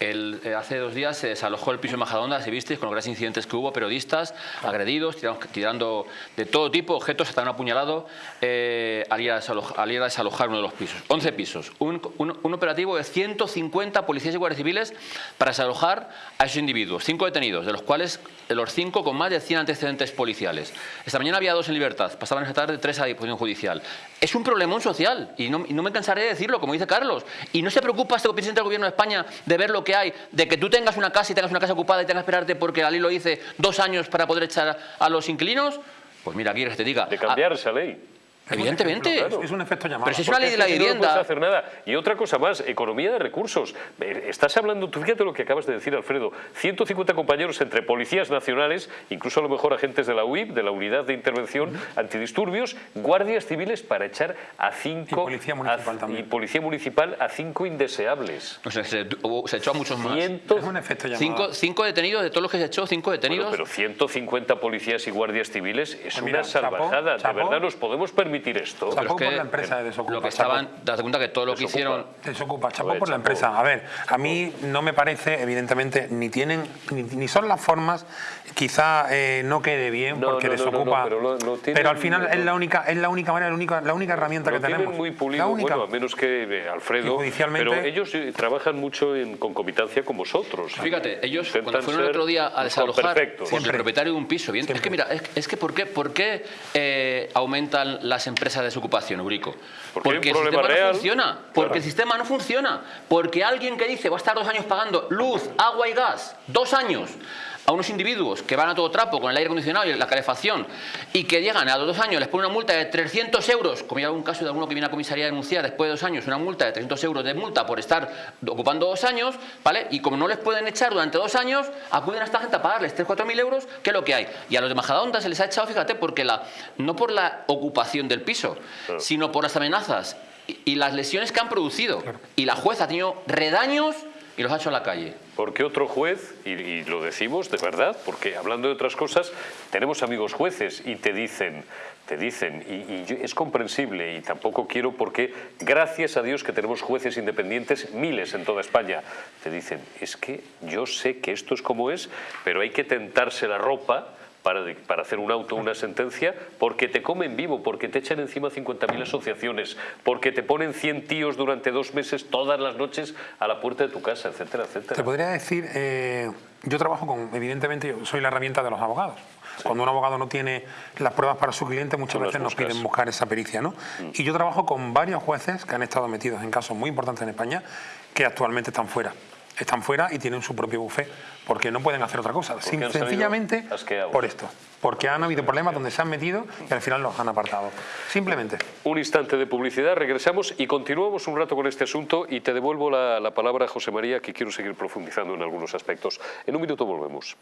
El, eh, hace dos días se desalojó el piso en Majadahonda, si visteis, con los grandes incidentes que hubo, periodistas agredidos, tirando, tirando de todo tipo, objetos, hasta un apuñalado, eh, al, ir a desalojar, al ir a desalojar uno de los pisos. 11 pisos. Un, un- un operativo de 150 policías y guardias civiles para desalojar a esos individuos. Cinco detenidos, de los cuales de los cinco con más de 100 antecedentes policiales. Esta mañana había dos en libertad, pasaban esta tarde tres a disposición judicial. Es un problemón social y no, y no me cansaré de decirlo, como dice Carlos. Y no se preocupa este presidente del gobierno de España de ver lo que hay, de que tú tengas una casa y tengas una casa ocupada y tengas que esperarte porque la ley lo dice dos años para poder echar a los inquilinos. Pues mira, aquí que te diga. De cambiar esa ley. Evidentemente. Es- Es un efecto llamada. Pero si es una ley de la si no, puedes vivienda. hacer nada. Y otra cosa más, economía de recursos. Eh, Estás hablando, tú fíjate lo que acabas de decir, Alfredo. 150 compañeros entre policías nacionales, incluso a lo mejor agentes de la UIP, de la Unidad de Intervención Antidisturbios, guardias civiles para echar a cinco... Y policía municipal a- también. Y policía municipal a cinco indeseables. O sea, se, echó a muchos más. Ciento- Es un efecto llamada. Cinco, cinco detenidos, de todos los que se echó, cinco Bueno, detenidos. pero 150 policías y guardias civiles es Pues una mira, salvajada. ¿De verdad nos podemos permitir esto? Chapó. Por la empresa de Desocupa, Lo que estaban, date cuenta que todo lo que Desocupa. hicieron Desocupa, chapó por la empresa. A ver, a mí no me parece, evidentemente, ni tienen, ni, ni son las formas, quizá eh, no quede bien No, porque no, desocupa. no, pero lo- lo tienen- al final es la única, es la única manera, la única, la única herramienta Lo que tienen tenemos. muy la pulido, única. bueno, a menos que eh, Alfredo, pero ellos eh, trabajan mucho en concomitancia con vosotros. Fíjate, ellos cuando fueron el otro día a desalojar perfectos. por el propietario de un piso, bien, es que mira, es, es que ¿por qué, por qué eh, aumentan las empresas de desocupación, Eurico? Porque el sistema real. no funciona, porque Claro. el sistema no funciona, porque alguien que dice va a estar dos años pagando luz, agua y gas, dos años, a unos individuos que van a todo trapo con el aire acondicionado y la calefacción y que llegan a los dos años, les ponen una multa de 300 euros, como ya algún caso de alguno que viene a comisaría a denunciar después de dos años, una multa de 300 euros de multa por estar ocupando dos años, ¿vale? Y como no les pueden echar durante dos años, acuden a esta gente a pagarles 3 4 mil euros, que es lo que hay. Y a los de Majadahonda se les ha echado, fíjate, porque la, no por la ocupación del piso, sino por las amenazas y, y las lesiones que han producido. Y la jueza ha tenido redaños y los ha hecho a la calle. Porque otro juez, y, lo decimos de verdad, porque hablando de otras cosas, tenemos amigos jueces y te dicen, te dicen, y, es comprensible y tampoco quiero porque gracias a Dios que tenemos jueces independientes, miles en toda España, te dicen, es que yo sé que esto es como es, pero hay que tentarse la ropa para, hacer un auto, una sentencia, porque te comen vivo, porque te echan encima 50.000 asociaciones, porque te ponen 100 tíos durante dos meses todas las noches a la puerta de tu casa, etcétera, etcétera. Te podría decir, eh, yo trabajo con, evidentemente, yo soy la herramienta de los abogados. Cuando un abogado no tiene las pruebas para su cliente, muchas veces nos buscas. Mm. piden buscar esa pericia. ¿no? Y yo trabajo con varios jueces que han estado metidos en casos muy importantes en España que actualmente están fuera. Están fuera y tienen su propio bufé, porque no pueden hacer otra cosa. Sin- sencillamente por esto. Porque han habido problemas donde se han metido y al final los han apartado. Simplemente. Un instante de publicidad, regresamos y continuamos un rato con este asunto y te devuelvo la, la palabra, José María, que quiero seguir profundizando en algunos aspectos. En un minuto volvemos.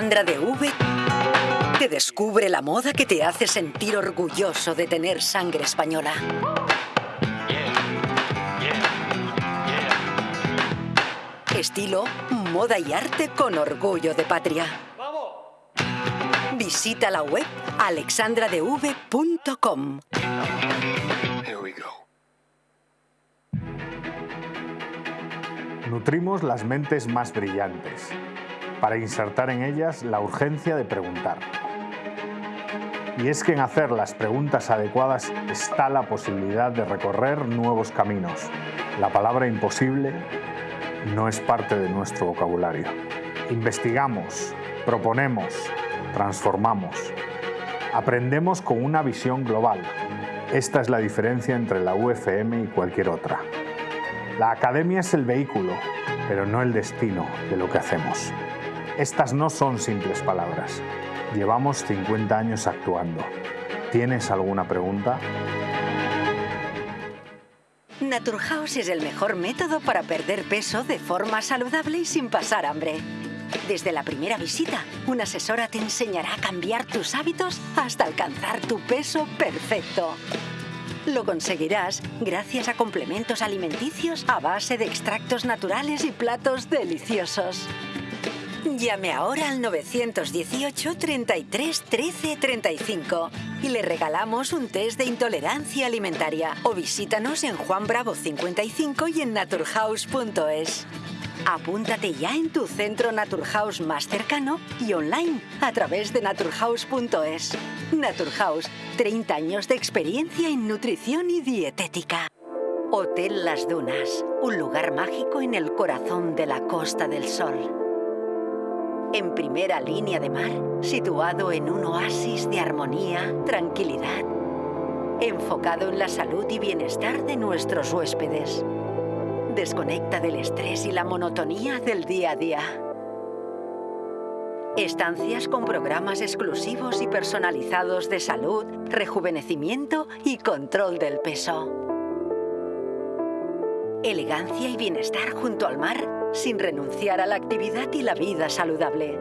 Alexandra de V te descubre la moda que te hace sentir orgulloso de tener sangre española. Estilo, moda y arte con orgullo de patria. Visita la web alexandradev.com. Nutrimos las mentes más brillantes para insertar en ellas la urgencia de preguntar. Y es que en hacer las preguntas adecuadas está la posibilidad de recorrer nuevos caminos. La palabra imposible no es parte de nuestro vocabulario. Investigamos, proponemos, transformamos. Aprendemos con una visión global. Esta es la diferencia entre la UFM y cualquier otra. La academia es el vehículo, pero no el destino de lo que hacemos. Estas no son simples palabras. Llevamos 50 años actuando. ¿Tienes alguna pregunta? Naturhaus es el mejor método para perder peso de forma saludable y sin pasar hambre. Desde la primera visita, una asesora te enseñará a cambiar tus hábitos hasta alcanzar tu peso perfecto. Lo conseguirás gracias a complementos alimenticios a base de extractos naturales y platos deliciosos. Llame ahora al 918 33 13 35 y le regalamos un test de intolerancia alimentaria o visítanos en Juan Bravo 55 y en naturhaus.es. Apúntate ya en tu centro Naturhaus más cercano y online a través de naturhaus.es. Naturhaus, 30 años de experiencia en nutrición y dietética. Hotel Las Dunas, un lugar mágico en el corazón de la Costa del Sol en primera línea de mar, situado en un oasis de armonía, tranquilidad, enfocado en la salud y bienestar de nuestros huéspedes. Desconecta del estrés y la monotonía del día a día. Estancias con programas exclusivos y personalizados de salud, rejuvenecimiento y control del peso. Elegancia y bienestar junto al mar sin renunciar a la actividad y la vida saludable.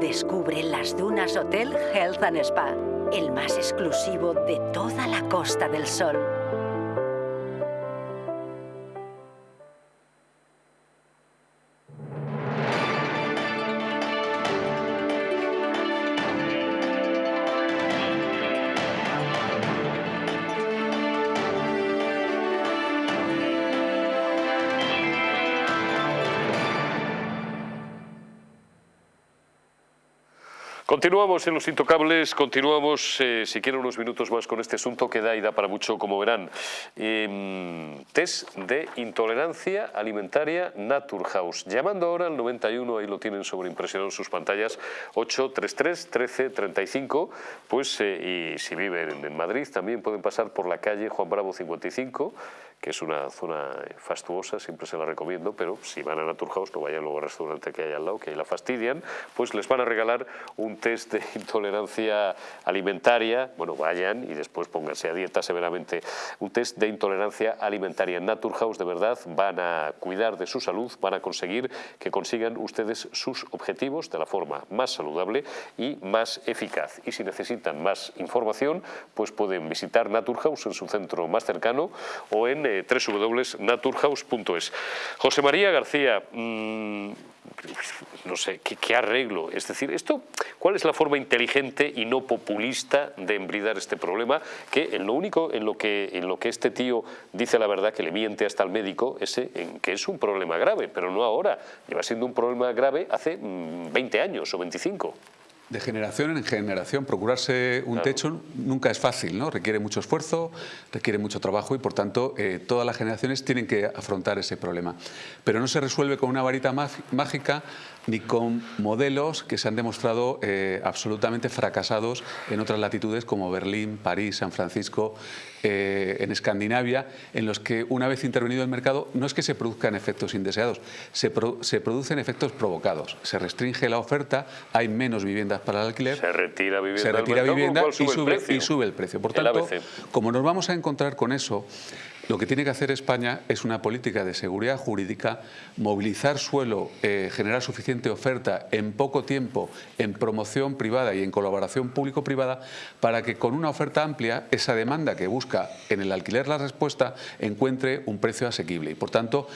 Descubre las Dunas Hotel Health and Spa, el más exclusivo de toda la Costa del Sol. Continuamos en Los Intocables, continuamos, eh, si quieren, unos minutos más con este asunto que da y da para mucho, como verán. Em, test de intolerancia alimentaria Naturhaus. Llamando ahora al 91, ahí lo tienen sobreimpresionado en sus pantallas, 833 1335, pues, eh, y si viven en Madrid también pueden pasar por la calle Juan Bravo 55, que es una zona fastuosa, siempre se la recomiendo, pero si van a Naturhaus no vayan luego al restaurante que hay al lado, que ahí la fastidian, pues les van a regalar un test de intolerancia alimentaria, bueno, vayan y después pónganse a dieta severamente, un test de intolerancia alimentaria. En Naturhaus de verdad van a cuidar de su salud, van a conseguir que consigan ustedes sus objetivos de la forma más saludable y más eficaz. Y si necesitan más información, pues pueden visitar Naturhaus en su centro más cercano o en eh, www.naturhaus.es. José María García, mmm, no sé, ¿qué, arreglo? Es decir, esto, ¿cuál es la forma inteligente y no populista de embridar este problema? Que en lo único, en lo que, en lo que este tío dice la verdad, que le miente hasta el médico, es en que es un problema grave, pero no ahora. Lleva siendo un problema grave hace 20 mm, años o 25. De generación en generación, procurarse un techo nunca es fácil, ¿no? Requiere mucho esfuerzo, requiere mucho trabajo y por tanto eh, todas las generaciones tienen que afrontar ese problema. Pero no se resuelve con una varita mágica ni con modelos que se han demostrado eh, absolutamente fracasados en otras latitudes como Berlín, París, San Francisco, eh, en Escandinavia, en los que una vez intervenido el mercado no es que se produzcan efectos indeseados, se, se producen efectos provocados. Se restringe la oferta, hay menos viviendas para el alquiler, se retira vivienda, se retira vivienda y, sube, y sube el precio. Por tanto, como nos vamos a encontrar con eso, lo que tiene que hacer España es una política de seguridad jurídica, movilizar suelo, eh, generar suficiente oferta en poco tiempo, en promoción privada y en colaboración público-privada, para que con una oferta amplia, esa demanda que busca en el alquiler la respuesta, encuentre un precio asequible. Y por tanto,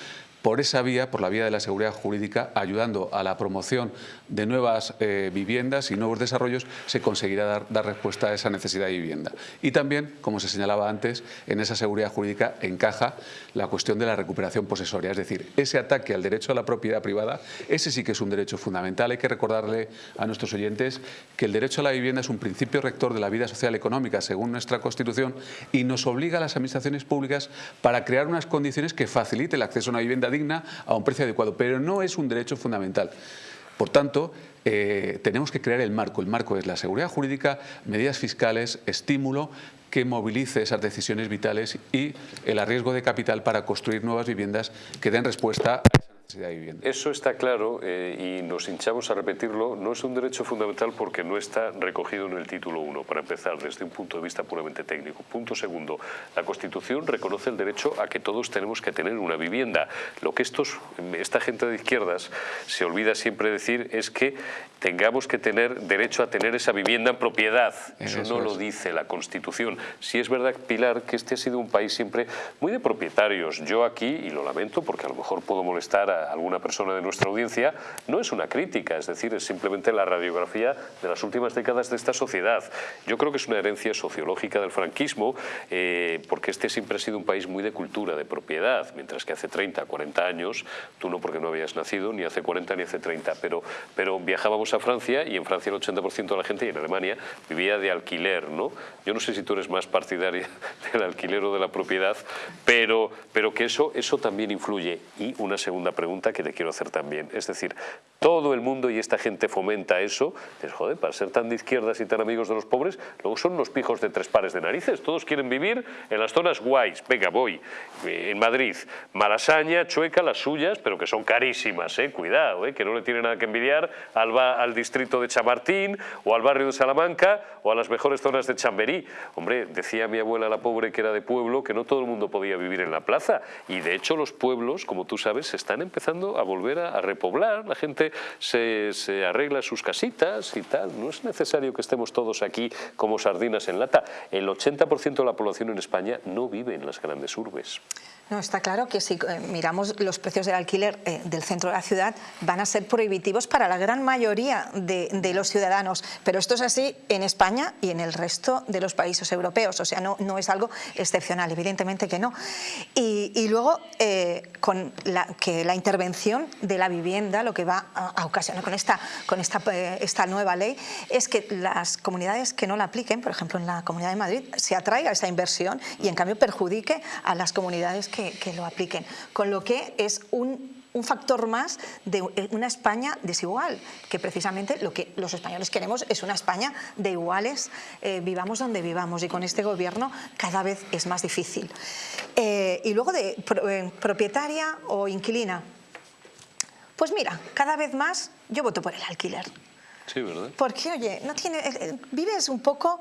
por esa vía, por la vía de la seguridad jurídica, ayudando a la promoción de nuevas eh, viviendas y nuevos desarrollos, se conseguirá dar, respuesta a esa necesidad de vivienda. Y también, como se señalaba antes, en esa seguridad jurídica encaja la cuestión de la recuperación posesoria, es decir, ese ataque al derecho a la propiedad privada, ese sí que es un derecho fundamental. Hay que recordarle a nuestros oyentes que el derecho a la vivienda es un principio rector de la vida social y económica, según nuestra Constitución, y nos obliga a las administraciones públicas para crear unas condiciones que faciliten el acceso a una vivienda digna a un precio adecuado, pero no es un derecho fundamental. Por tanto, eh, tenemos que crear el marco. El marco es la seguridad jurídica, medidas fiscales, estímulo que movilice esas decisiones vitales y el arriesgo de capital para construir nuevas viviendas que den respuesta a esa eso está claro eh, y nos hinchamos a repetirlo. No es un derecho fundamental porque no está recogido en el título 1, para empezar, desde un punto de vista puramente técnico. Punto segundo, la Constitución reconoce el derecho a que todos tenemos que tener una vivienda. Lo que estos, esta gente de izquierdas se olvida siempre decir es que tengamos que tener derecho a tener esa vivienda en propiedad. Eso, no lo dice la Constitución. Si es verdad, Pilar, que este ha sido un país siempre muy de propietarios. Yo aquí, y lo lamento porque a lo mejor puedo molestar a alguna persona de nuestra audiencia, no es una crítica, es decir, es simplemente la radiografía de las últimas décadas de esta sociedad. Yo creo que es una herencia sociológica del franquismo, eh, porque este siempre ha sido un país muy de cultura, de propiedad, mientras que hace 30, 40 años, tú no porque no habías nacido, ni hace 40 ni hace 30, pero, pero viajábamos a Francia y en Francia el 80% de la gente y en Alemania vivía de alquiler, ¿no? Yo no sé si tú eres más partidaria del alquiler o de la propiedad, pero, pero que eso, eso también influye. Y una segunda pregunta pregunta que te quiero hacer también. Es decir, todo el mundo y esta gente fomenta eso. Dices, joder, para ser tan de izquierdas y tan amigos de los pobres, luego son los pijos de tres pares de narices. Todos quieren vivir en las zonas guays. Venga, voy. Eh, en Madrid, Malasaña, Chueca, las suyas, pero que son carísimas, eh. Cuidado, eh, que no le tiene nada que envidiar al, al distrito de Chamartín o al barrio de Salamanca o a las mejores zonas de Chamberí. Hombre, decía mi abuela la pobre que era de pueblo que no todo el mundo podía vivir en la plaza. Y de hecho los pueblos, como tú sabes, se están empezando a volver a, repoblar, la gente se, se, arregla sus casitas y tal, no es necesario que estemos todos aquí como sardinas en lata. El 80% de la población en España no vive en las grandes urbes. No, está claro que si eh, miramos los precios del alquiler eh, del centro de la ciudad van a ser prohibitivos para la gran mayoría de, los ciudadanos, pero esto es así en España y en el resto de los países europeos, o sea, no, es algo excepcional, evidentemente que no. Y, luego, eh, con la, que la intervención de la vivienda, lo que va a, ocasionar con, esta, con esta, esta nueva ley, es que las comunidades que no la apliquen, por ejemplo en la Comunidad de Madrid, se atraiga esa inversión y en cambio perjudique a las comunidades que que, lo apliquen. Con lo que es un un factor más de una España desigual, que precisamente lo que los españoles queremos es una España de iguales, eh, vivamos donde vivamos y con este gobierno cada vez es más difícil. Eh, y luego de eh, propietaria o inquilina, pues mira, cada vez más yo voto por el alquiler. Sí, ¿verdad? Porque, oye, no tiene, vives un poco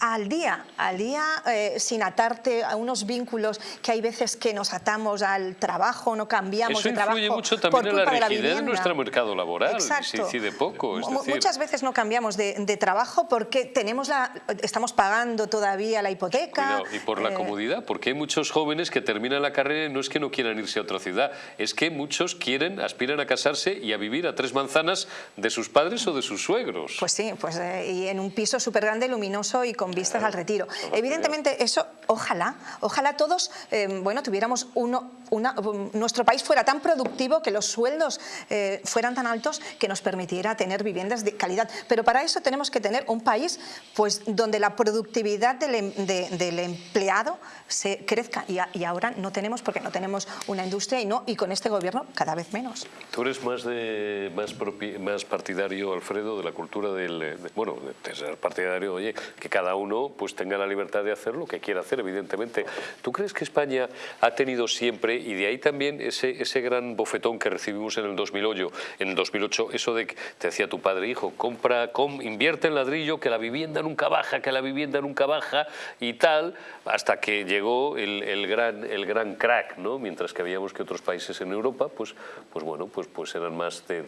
al día, al día eh, sin atarte a unos vínculos que hay veces que nos atamos al trabajo, no cambiamos de trabajo. Eso influye mucho también en la rigidez de, nuestro mercado laboral, Exacto. se poco. Muchas veces no cambiamos de, trabajo porque tenemos la, estamos pagando todavía la hipoteca. y por la eh, comodidad, porque hay muchos jóvenes que terminan la carrera y no es que no quieran irse a otra ciudad, es que muchos quieren, aspiran a casarse y a vivir a tres manzanas de sus padres o de sus suegros. Pues sí, pues eh, y en un piso súper grande, luminoso y con con vistas al retiro. Evidentemente eso, ojalá, ojalá todos, eh, bueno, tuviéramos uno, una, nuestro país fuera tan productivo que los sueldos eh, fueran tan altos que nos permitiera tener viviendas de calidad. Pero para eso tenemos que tener un país pues, donde la productividad del, em, del empleado se crezca y, y, ahora no tenemos porque no tenemos una industria y, no, y con este gobierno cada vez menos. ¿Tú eres más, de, más, más partidario, Alfredo, de la cultura del... De, bueno, de ser partidario, oye, que cada uno pues tenga la libertad de hacer lo que quiera hacer, evidentemente. ¿Tú crees que España ha tenido siempre, y de ahí también ese, ese gran bofetón que recibimos en el 2008, en el 2008 eso de que te decía tu padre, hijo, compra, com, invierte en ladrillo, que la vivienda nunca baja, que la vivienda nunca baja y tal, hasta que llegó el, el gran, el gran crack, ¿no? Mientras que habíamos que otros países en Europa, pues, pues bueno, pues, pues eran más de,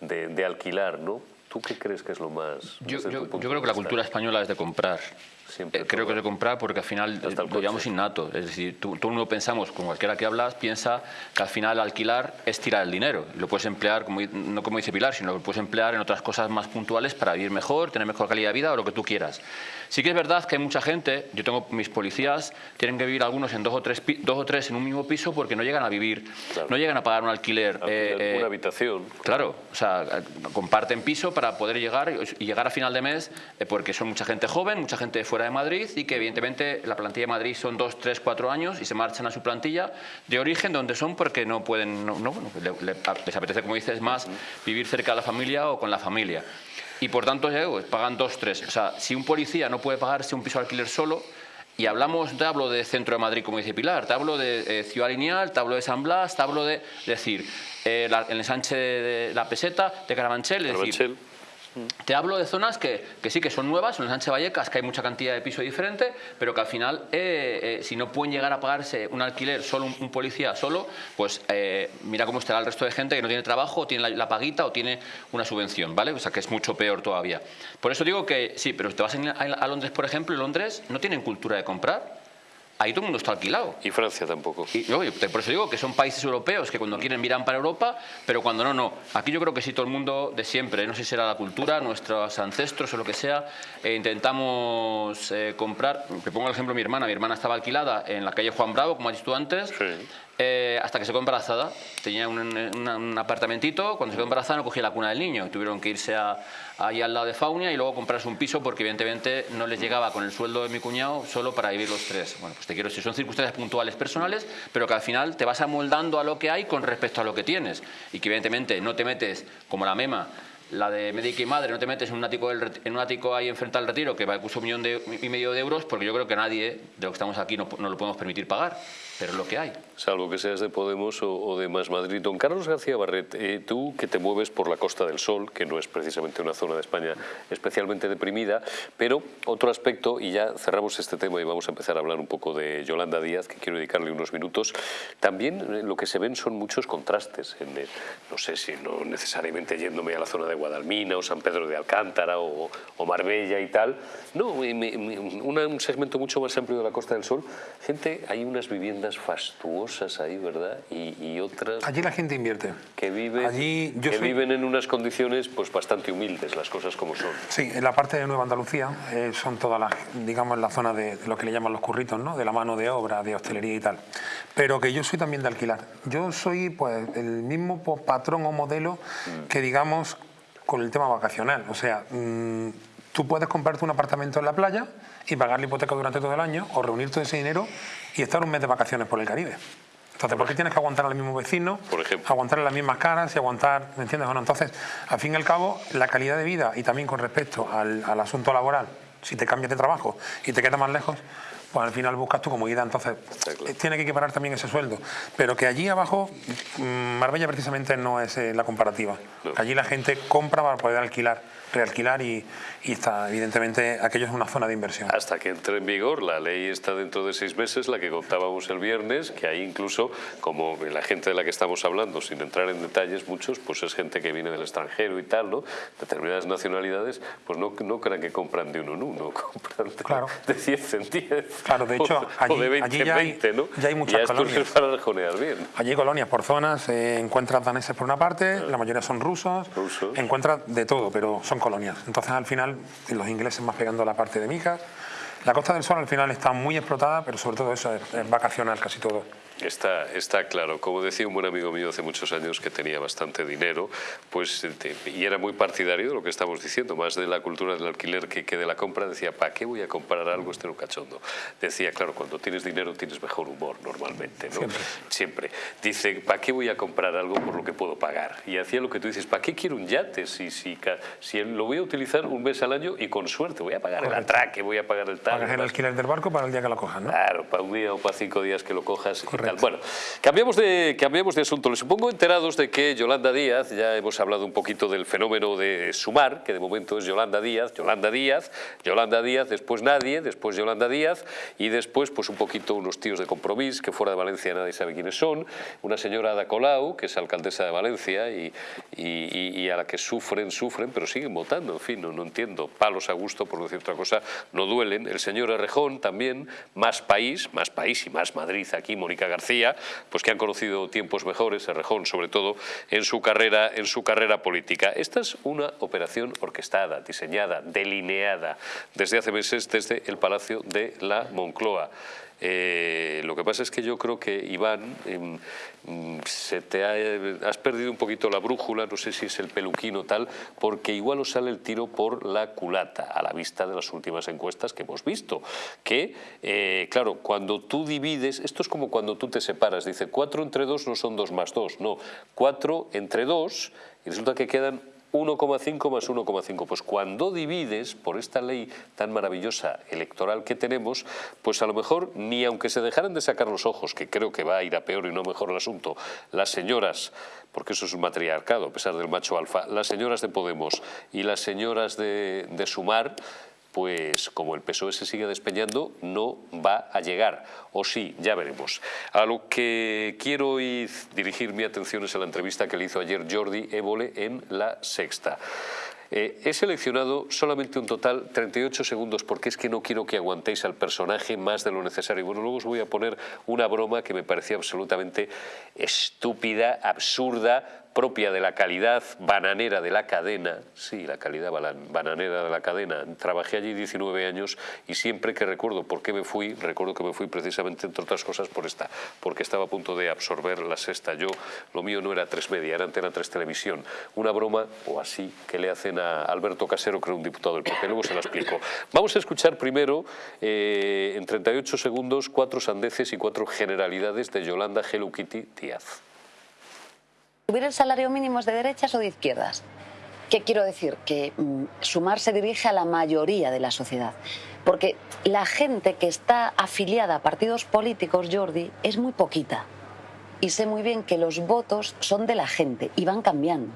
de, de alquilar, ¿no? ¿Tú qué crees que es lo más...? Yo, yo, yo creo que la cultura española es de comprar. Siempre Eh, creo que es de comprar porque al final el lo llamamos innato. Es decir, tú, tú no pensamos, con cualquiera que hablas, piensa que al final alquilar es tirar el dinero. Lo puedes emplear, como, no como dice Pilar, sino que lo puedes emplear en otras cosas más puntuales para vivir mejor, tener mejor calidad de vida o lo que tú quieras. Sí que es verdad que hay mucha gente, yo tengo mis policías, tienen que vivir algunos en dos o tres, dos o tres en un mismo piso porque no llegan a vivir, Claro. no llegan a pagar un alquiler. Alquiler, eh, eh, una habitación. Claro, o sea, eh, comparten piso para poder llegar y llegar a final de mes eh, porque son mucha gente joven, mucha gente fuera de Madrid y que evidentemente la plantilla de Madrid son dos, tres, cuatro años y se marchan a su plantilla de origen donde son porque no pueden, no, no, les apetece, como dices, más vivir cerca de la familia o con la familia. Y por tanto, ya digo, pagan dos, tres. O sea, si un policía no puede pagarse un piso de alquiler solo, y hablamos, te hablo de centro de Madrid, como dice Pilar, te hablo de eh, Ciudad Lineal, te hablo de San Blas, te hablo de, decir, eh, la- el ensanche de la peseta, de Carabanchel, es decir. Te hablo de zonas que, que sí que son nuevas, en Sánchez Vallecas, que hay mucha cantidad de piso diferente, pero que al final, eh, eh, si no pueden llegar a pagarse un alquiler solo un, policía solo, pues eh, mira cómo estará el resto de gente que no tiene trabajo, o tiene la, la paguita o tiene una subvención, ¿vale? O sea, que es mucho peor todavía. Por eso digo que sí, pero si te vas a, a Londres, por ejemplo, en Londres no tienen cultura de comprar. Ahí todo el mundo está alquilado. Y Francia tampoco. Y, no, por eso digo que son países europeos que cuando quieren miran para Europa, pero cuando no, no. Aquí yo creo que sí, todo el mundo de siempre, no sé si será la cultura, nuestros ancestros o lo que sea, eh, intentamos eh, comprar. Te pongo el ejemplo de mi hermana. Mi hermana estaba alquilada en la calle Juan Bravo, como has dicho tú antes, Sí. Eh, hasta que se quedó embarazada. Tenía un, un- un apartamentito, cuando se quedó embarazada no cogía la cuna del niño. Tuvieron que irse a, ahí al lado de Faunia y luego comprarse un piso porque evidentemente no les llegaba con el sueldo de mi cuñado solo para vivir los tres. Bueno, pues te quiero decir, son circunstancias puntuales personales, pero que al final te vas amoldando a lo que hay con respecto a lo que tienes. Y que evidentemente no te metes como la mema la de médica y madre, no te metes en un ático, del en un ático ahí enfrente al retiro que va a costar un millón y medio de euros, porque yo creo que nadie de los que estamos aquí no lo podemos permitir pagar, pero lo que hay. Salvo que seas de Podemos o, de Más Madrid. Don Carlos García Barret, eh, tú que te mueves por la Costa del Sol, que no es precisamente una zona de España especialmente deprimida, pero otro aspecto, y ya cerramos este tema y vamos a empezar a hablar un poco de Yolanda Díaz, que quiero dedicarle unos minutos, también eh, lo que se ven son muchos contrastes. No sé si no necesariamente yéndome a la zona de Guadalmina o San Pedro de Alcántara o, Marbella y tal. No, me- un segmento mucho más amplio de la Costa del Sol. Gente, hay unas viviendas fastuosas ahí, ¿verdad? Y, y otras Allí la gente invierte. que viven, Allí yo que soy- viven en unas condiciones pues bastante humildes, las cosas como son. Sí, en la parte de Nueva Andalucía eh, son todas las, digamos, la zona de lo que le llaman los curritos, ¿no? De la mano de obra, de hostelería y tal. Pero que yo soy también de alquilar. Yo soy, pues, el mismo pues, patrón o modelo que, digamos, con el tema vacacional. O sea, mm, tú puedes comprarte un apartamento en la playa y pagar la hipoteca durante todo el año o reunir todo ese dinero y estar un mes de vacaciones por el Caribe. Entonces, ¿por qué tienes que aguantar al mismo vecino? Por ejemplo. Aguantar las mismas caras y aguantar, ¿me entiendes o no? Entonces, al fin y al cabo, la calidad de vida y también con respecto al, al asunto laboral, si te cambias de trabajo y te quedas más lejos, pues al final buscas tu comodidad. Entonces, claro. eh, tiene que equiparar también ese sueldo. Pero que allí abajo, mm, Marbella precisamente no es eh, la comparativa. No. Allí la gente compra para poder alquilar, realquilar y, y está, evidentemente, aquello es una zona de inversión. Hasta que entre en vigor, la ley está dentro de seis meses, la que contábamos el viernes, que ahí incluso, como la gente de la que estamos hablando, sin entrar en detalles muchos, pues es gente que viene del extranjero y tal, ¿no? Determinadas nacionalidades, pues no, no crean que compran de uno en uno. comprar de, Claro. de 10 en 10. Claro, de hecho, allí- o de 20 allí en ya hay- 20, ¿no? ya hay muchas y colonias. para bien. Allí hay colonias por zonas, eh, encuentras daneses por una parte, la mayoría son rusos, Rusos. encuentras de todo, pero son Entonces al final los ingleses más pegando la parte de Micas. La Costa del Sol al final está muy explotada, pero sobre todo eso es, es vacacional casi todo. Está, está claro. Como decía un buen amigo mío hace muchos años que tenía bastante dinero, pues eh, te- y era muy partidario de lo que estamos diciendo, más de la cultura del alquiler que, que de la compra. Decía, ¿para qué voy a comprar algo este no cachondo? Decía, claro, cuando tienes dinero tienes mejor humor normalmente, ¿no? Siempre. Siempre. Dice, ¿para qué voy a comprar algo por lo que puedo pagar? Y hacía lo que tú dices, ¿para qué quiero un yate si, si, si lo voy a utilizar un mes al año y con suerte voy a pagar el atraque, voy a pagar el tal? Pagas el alquiler del barco para el día que lo cojas, ¿no? Claro, para un día o para cinco días que lo cojas Correcto. Bueno, cambiamos de, cambiamos de asunto. Les supongo enterados de que Yolanda Díaz, ya hemos hablado un poquito del fenómeno de Sumar, que de momento es Yolanda Díaz, Yolanda Díaz, Yolanda Díaz, después nadie, después Yolanda Díaz y después pues un poquito unos tíos de compromiso que fuera de Valencia nadie sabe quiénes son, una señora Ada Colau, que es alcaldesa de Valencia y, y- y- y a la que sufren, sufren, pero siguen votando, en fin, no, no entiendo, palos a gusto, por decir otra cosa, no duelen. El señor Errejón también, más país, más país y más Madrid aquí, Mónica García, pues que han conocido tiempos mejores, Errejón sobre todo, en su carrera, en su carrera política. Esta es una operación orquestada, diseñada, delineada desde hace meses desde el Palacio de la Moncloa. Eh, lo que pasa es que yo creo que, Iván, em, mm, se te ha- eh, has perdido un poquito la brújula, no sé si es el peluquín o tal, porque igual os sale el tiro por la culata, a la vista de las últimas encuestas que hemos visto. Que, eh, claro, cuando tú divides, esto es como cuando tú te separas, dice 4 entre 2 no son 2 más 2, no, 4 entre 2 y resulta que quedan 1,5 más 1,5. Pues cuando divides, por esta ley tan maravillosa electoral que tenemos, pues a lo mejor ni aunque se dejaran de sacar los ojos, que creo que va a ir a peor y no mejor el asunto, las señoras, porque eso es un matriarcado a pesar del macho alfa, las señoras de Podemos y las señoras de, de Sumar, pues como el PSOE se sigue despeñando, no va a llegar. O sí, ya veremos. A lo que quiero hoy dirigir mi atención es a la entrevista que le hizo ayer Jordi Évole en La Sexta. Eh, he seleccionado solamente un total 38 segundos porque es que no quiero que aguantéis al personaje más de lo necesario. Bueno, luego os voy a poner una broma que me parecía absolutamente estúpida, absurda, propia de la calidad bananera de la cadena, sí, la calidad bananera de la cadena. Trabajé allí 19 años y siempre que recuerdo por qué me fui, recuerdo que me fui precisamente, entre otras cosas, por esta, porque estaba a punto de absorber la sexta. Yo, lo mío no era tres media, era Antena 3 Televisión. Una broma, o así, que le hacen a Alberto Casero, era un diputado del PP. Luego se la explico. Vamos a escuchar primero, eh, en 38 segundos, cuatro sandeces y cuatro generalidades de Yolanda Hello Díaz. ¿Subir el salario mínimo es de derechas o de izquierdas? ¿Qué quiero decir? Que mm, sumar se dirige a la mayoría de la sociedad. Porque la gente que está afiliada a partidos políticos, Jordi, es muy poquita. Y sé muy bien que los votos son de la gente y van cambiando.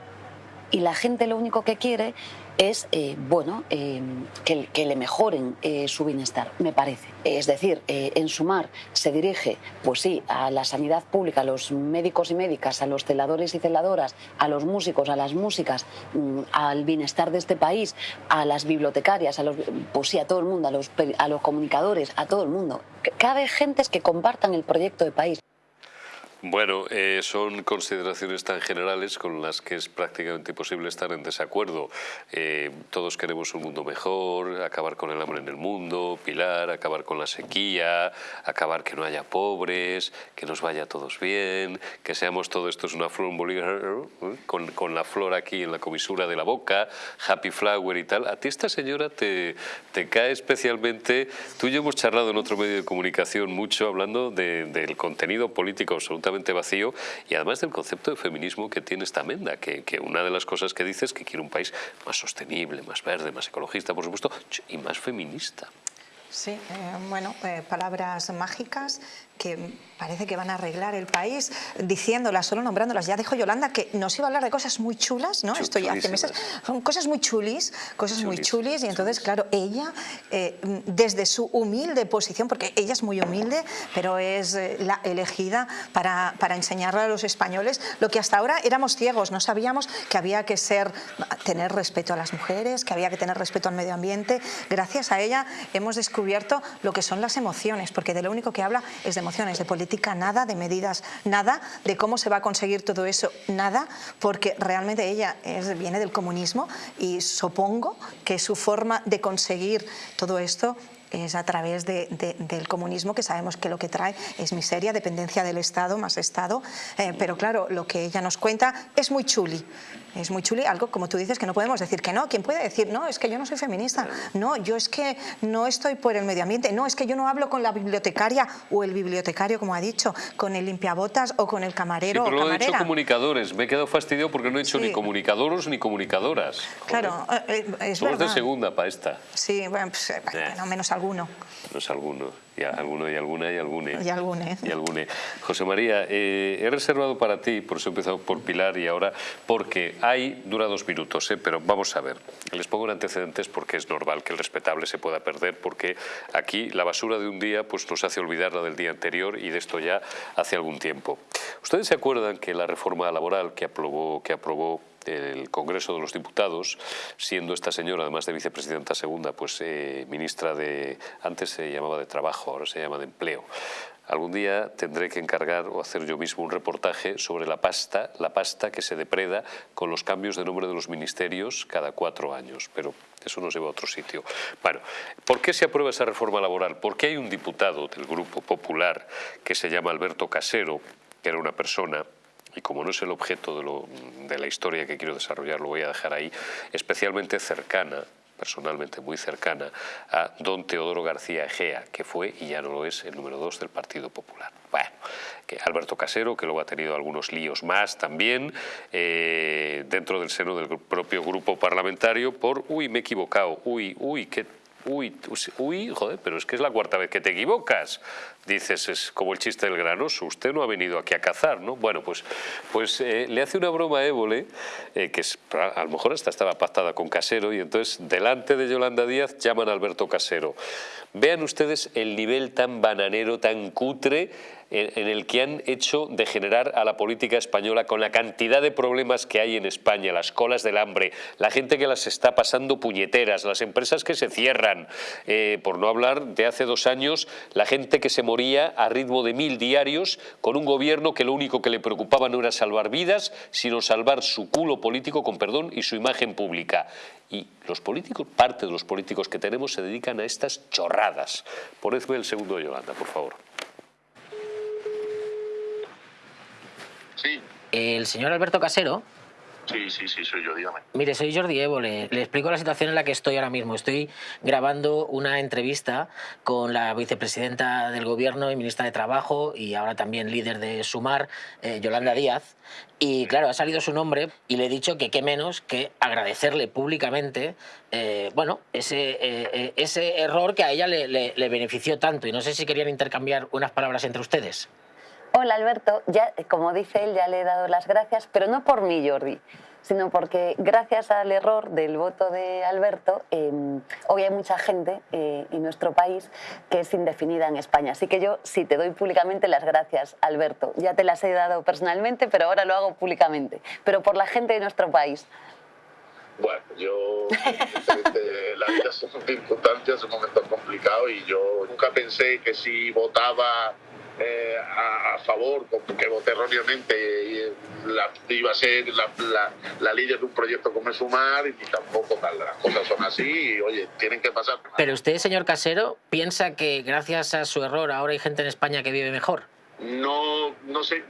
Y la gente lo único que quiere es, eh, bueno, eh, que, le mejoren eh, su bienestar, me parece. Es decir, eh, en sumar se dirige, pues sí, a la sanidad pública, a los médicos y médicas, a los celadores y celadoras, a los músicos, a las músicas, mm, al bienestar de este país, a las bibliotecarias, a los, pues sí, a todo el mundo, a los, a los comunicadores, a todo el mundo. Cabe gentes que compartan el proyecto de país. Bueno, eh, son consideraciones tan generales con las que es prácticamente imposible estar en desacuerdo. Eh, todos queremos un mundo mejor, acabar con el hambre en el mundo, Pilar, acabar con la sequía, acabar que no haya pobres, que nos vaya a todos bien, que seamos todo esto es una flor con, con la flor aquí en la comisura de la boca, happy flower y tal. A ti esta señora te, te cae especialmente... Tú y yo hemos charlado en otro medio de comunicación mucho hablando de- del contenido político absolutamente vacío y además del concepto de feminismo que tiene esta amenda, que, que una de las cosas que dice es que quiere un país más sostenible, más verde, más ecologista, por supuesto, y más feminista. Sí, eh, bueno, eh, palabras mágicas que parece que van a arreglar el país, diciéndolas, solo nombrándolas. Ya dijo Yolanda que nos iba a hablar de cosas muy chulas, ¿no? Esto ya hace meses. Son cosas muy chulis, cosas muy chulis, y entonces, claro, ella, eh, desde su humilde posición, porque ella es muy humilde, pero es eh, la elegida para, para enseñarle a los españoles lo que hasta ahora éramos ciegos, no sabíamos que había que ser, tener respeto a las mujeres, que había que tener respeto al medio ambiente. Gracias a ella hemos descubierto lo que son las emociones, porque de lo único que habla es de emociones, de política nada, de medidas nada, de cómo se va a conseguir todo eso nada, porque realmente ella viene del comunismo y supongo que su forma de conseguir todo esto es a través del comunismo, que sabemos que lo que trae es miseria, dependencia del Estado, más Estado, eh, pero claro, lo que ella nos cuenta es muy chuli, es muy chuli, algo como tú dices que no podemos decir que no. ¿Quién puede decir, no, es que yo no soy feminista? No, yo es que no estoy por el medio ambiente. No, es que yo no hablo con la bibliotecaria o el bibliotecario, como ha dicho, con el limpiabotas o con el camarero sí, pero o lo he hecho comunicadores. Me he quedado fastidiado porque no he hecho ni comunicadores ni comunicadoras. Claro, eh, eh, es Somos de segunda para esta. Sí, bueno, pues, eh, bueno, menos alguno. Menos alguno y alguno y alguna y algune. Y algune. Y algune. José María, eh, he reservado para ti, por eso he empezado por Pilar y ahora, porque hay, dura dos minutos, eh, pero vamos a ver. Les pongo en antecedentes porque es normal que el respetable se pueda perder, porque aquí la basura de un día pues, nos hace olvidar la del día anterior y de esto ya hace algún tiempo. ¿Ustedes se acuerdan que la reforma laboral que aprobó, que aprobó el Congreso de los Diputados, siendo esta señora, además de vicepresidenta segunda, pues eh, ministra de, antes se llamaba de Trabajo, ahora se llama de Empleo. Algún día tendré que encargar o hacer yo mismo un reportaje sobre la pasta, la pasta que se depreda con los cambios de nombre de los ministerios cada cuatro años, pero eso nos lleva a otro sitio. Bueno, ¿por qué se aprueba esa reforma laboral? Porque hay un diputado del Grupo Popular que se llama Alberto Casero, que era una persona y como no es el objeto de, la historia que quiero desarrollar, lo voy a dejar ahí, especialmente cercana personalmente muy cercana a don Teodoro García Egea, que fue y ya no lo es el número dos del Partido Popular. Bueno, que Alberto Casero, que luego ha tenido algunos líos más también eh, dentro del seno del propio grupo parlamentario por, uy, me he equivocado, uy, uy, qué Uy, uy, joder, pero es que es la cuarta vez que te equivocas. Dices, es como el chiste del granoso, usted no ha venido aquí a cazar, ¿no? Bueno, pues, pues eh, le hace una broma a Évole, eh, que es, a lo mejor hasta estaba pactada con Casero, y entonces delante de Yolanda Díaz llaman a Alberto Casero. Vean ustedes el nivel tan bananero, tan cutre, en el que han hecho degenerar a la política española con la cantidad de problemas que hay en España, las colas del hambre, la gente que las está pasando puñeteras, las empresas que se cierran, eh, por no hablar de hace dos años, la gente que se moría a ritmo de mil diarios con un gobierno que lo único que le preocupaba no era salvar vidas, sino salvar su culo político, con perdón, y su imagen pública. Y los políticos, parte de los políticos que tenemos se dedican a estas chorradas. Ponedme el segundo Yolanda, por favor. Sí. El señor Alberto Casero. Sí, sí, sí, soy yo, dígame. Mire, soy Jordi Evo, le, explico la situación en la que estoy ahora mismo. Estoy grabando una entrevista con la vicepresidenta del Gobierno y ministra de Trabajo y ahora también líder de Sumar, eh, Yolanda Díaz. Y claro, ha salido su nombre y le he dicho que qué menos que agradecerle públicamente eh, bueno, ese, eh, ese error que a ella le, le benefició tanto. Y no sé si querían intercambiar unas palabras entre ustedes. Hola Alberto, ya, como dice él, ya le he dado las gracias, pero no por mí Jordi, sino porque gracias al error del voto de Alberto, em, hoy hay mucha gente eh, en nuestro país que es indefinida en España. Así que yo sí te doy públicamente las gracias, Alberto. Ya te las he dado personalmente, pero ahora lo hago públicamente. Pero por la gente de nuestro país. Bueno, yo, la vida son circunstancias, un momento complicado y yo nunca pensé que si votaba eh, a, favor, que voté erróneamente, la, iba a ser la, la, líder de un proyecto como es Sumar y tampoco tal, las cosas son así y oye, tienen que pasar. Pero usted, señor Casero, piensa que gracias a su error ahora hay gente en España que vive mejor no, no sé,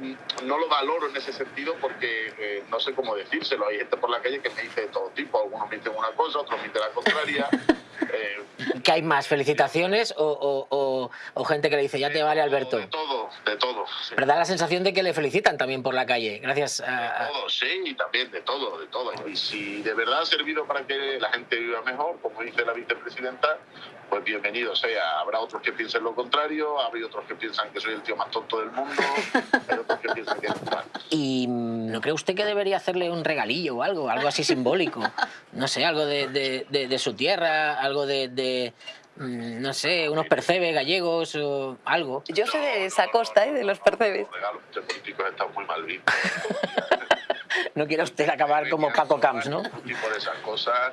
no lo valoro en ese sentido porque eh, no sé cómo decírselo. Hay gente por la calle que me dice de todo tipo. Algunos me dicen una cosa, otros me dicen la contraria. eh, ¿Qué hay más? ¿Felicitaciones o, o, o, gente que le dice ya te vale Alberto? De todo, de todo. Pero da la sensación de que le felicitan también por la calle, gracias a... De todo, sí, y también de todo, de todo. Y si de verdad ha servido para que la gente viva mejor, como dice la vicepresidenta, pues bienvenido sea. Habrá otros que piensen lo contrario, habrá otros que piensan que soy el tío más tonto del mundo, hay otros que piensan que es mal. ¿Y no cree usted que debería hacerle un regalillo o algo, algo así simbólico? No sé, algo de, de, de, de su tierra, algo de, de, mm, no sé, unos percebes gallegos o algo. Yo sé de esa costa, ¿eh? de los percebes. Los regalos políticos están muy mal vistos. No quiere usted acabar como Paco Camps, ¿no? Y por esas cosas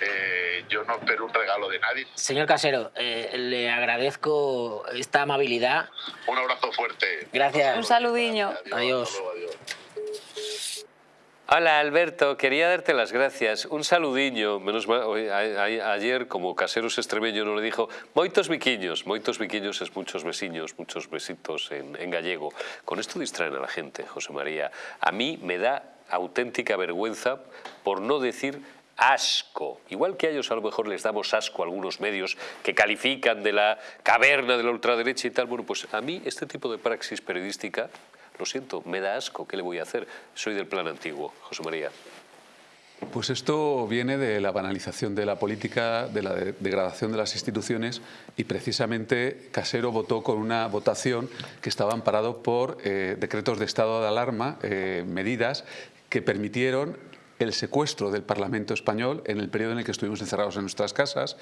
eh, yo no espero un regalo de nadie. Señor Casero, eh, le agradezco esta amabilidad. Un abrazo fuerte. Gracias. Un saludiño. Adiós. Hasta luego, adiós. Hola Alberto, quería darte las gracias. Un saludiño. Menos ayer, como caseros extremeño, no le dijo moitos biquiños. Moitos biquiños es muchos besiños, muchos besitos en, en gallego. Con esto distraen a la gente, José María. A mí me da auténtica vergüenza por no decir asco. Igual que a ellos a lo mejor les damos asco a algunos medios que califican de la caverna de la ultraderecha y tal. Bueno, pues a mí este tipo de praxis periodística, lo siento, me da asco. ¿Qué le voy a hacer? Soy del plan antiguo, José María. Pues esto viene de la banalización de la política, de la de- degradación de las instituciones y precisamente Casero votó con una votación que estaba amparado por eh, decretos de estado de alarma, eh, medidas que permitieron el secuestro del Parlamento español en el periodo en el que estuvimos encerrados en nuestras casas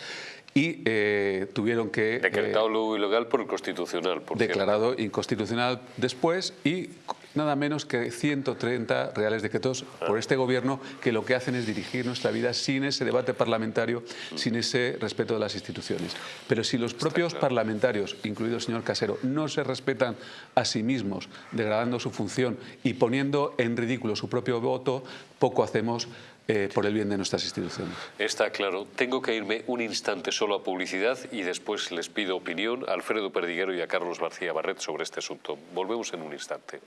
y eh, tuvieron que... eh, Decretado luego ilegal por el Constitucional, por cierto. declarado inconstitucional después y nada menos que 130 reales decretos por este gobierno que lo que hacen es dirigir nuestra vida sin ese debate parlamentario, sin ese respeto de las instituciones. Pero si los propios parlamentarios, incluido el señor Casero, no se respetan a sí mismos, degradando su función y poniendo en ridículo su propio voto, poco hacemos eh, por el bien de nuestras instituciones. Está claro. Tengo que irme un instante solo a publicidad y después les pido opinión a Alfredo Perdiguero y a Carlos García Barret sobre este asunto. Volvemos en un instante.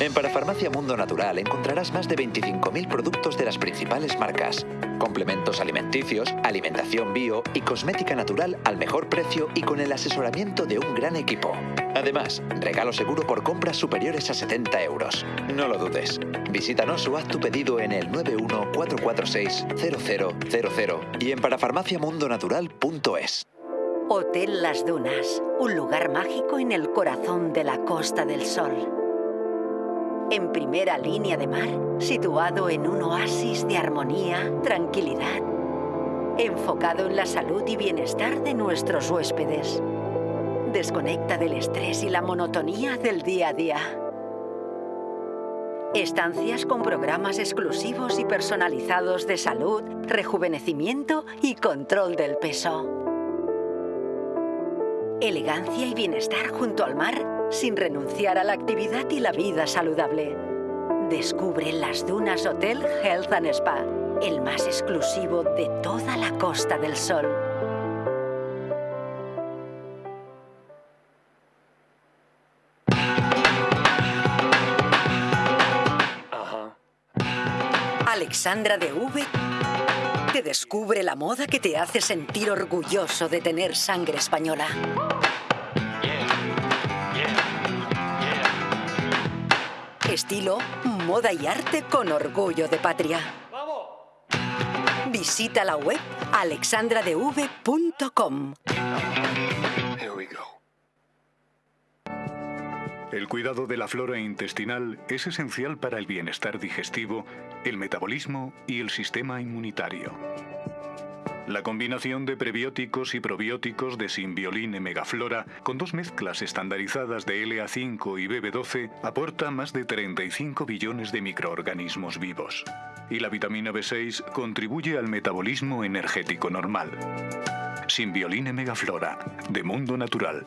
En Parafarmacia Mundo Natural encontrarás más de 25.000 productos de las principales marcas, complementos alimenticios, alimentación bio y cosmética natural al mejor precio y con el asesoramiento de un gran equipo. Además, regalo seguro por compras superiores a 70 euros. No lo dudes. Visítanos o haz tu pedido en el 914460000 y en parafarmaciamundonatural.es. Hotel Las Dunas, un lugar mágico en el corazón de la Costa del Sol. En primera línea de mar, situado en un oasis de armonía, tranquilidad, enfocado en la salud y bienestar de nuestros huéspedes. Desconecta del estrés y la monotonía del día a día. Estancias con programas exclusivos y personalizados de salud, rejuvenecimiento y control del peso. Elegancia y bienestar junto al mar sin renunciar a la actividad y la vida saludable. Descubre Las Dunas Hotel Health and Spa, el más exclusivo de toda la Costa del Sol. Alexandra de V te descubre la moda que te hace sentir orgulloso de tener sangre española. Estilo, moda y arte con orgullo de patria. Visita la web alexandradev.com. El cuidado de la flora intestinal es esencial para el bienestar digestivo, el metabolismo y el sistema inmunitario. La combinación de prebióticos y probióticos de Symbioline Megaflora con dos mezclas estandarizadas de LA5 y BB12 aporta más de 35 billones de microorganismos vivos. Y la vitamina B6 contribuye al metabolismo energético normal. Symbioline Megaflora, de Mundo Natural.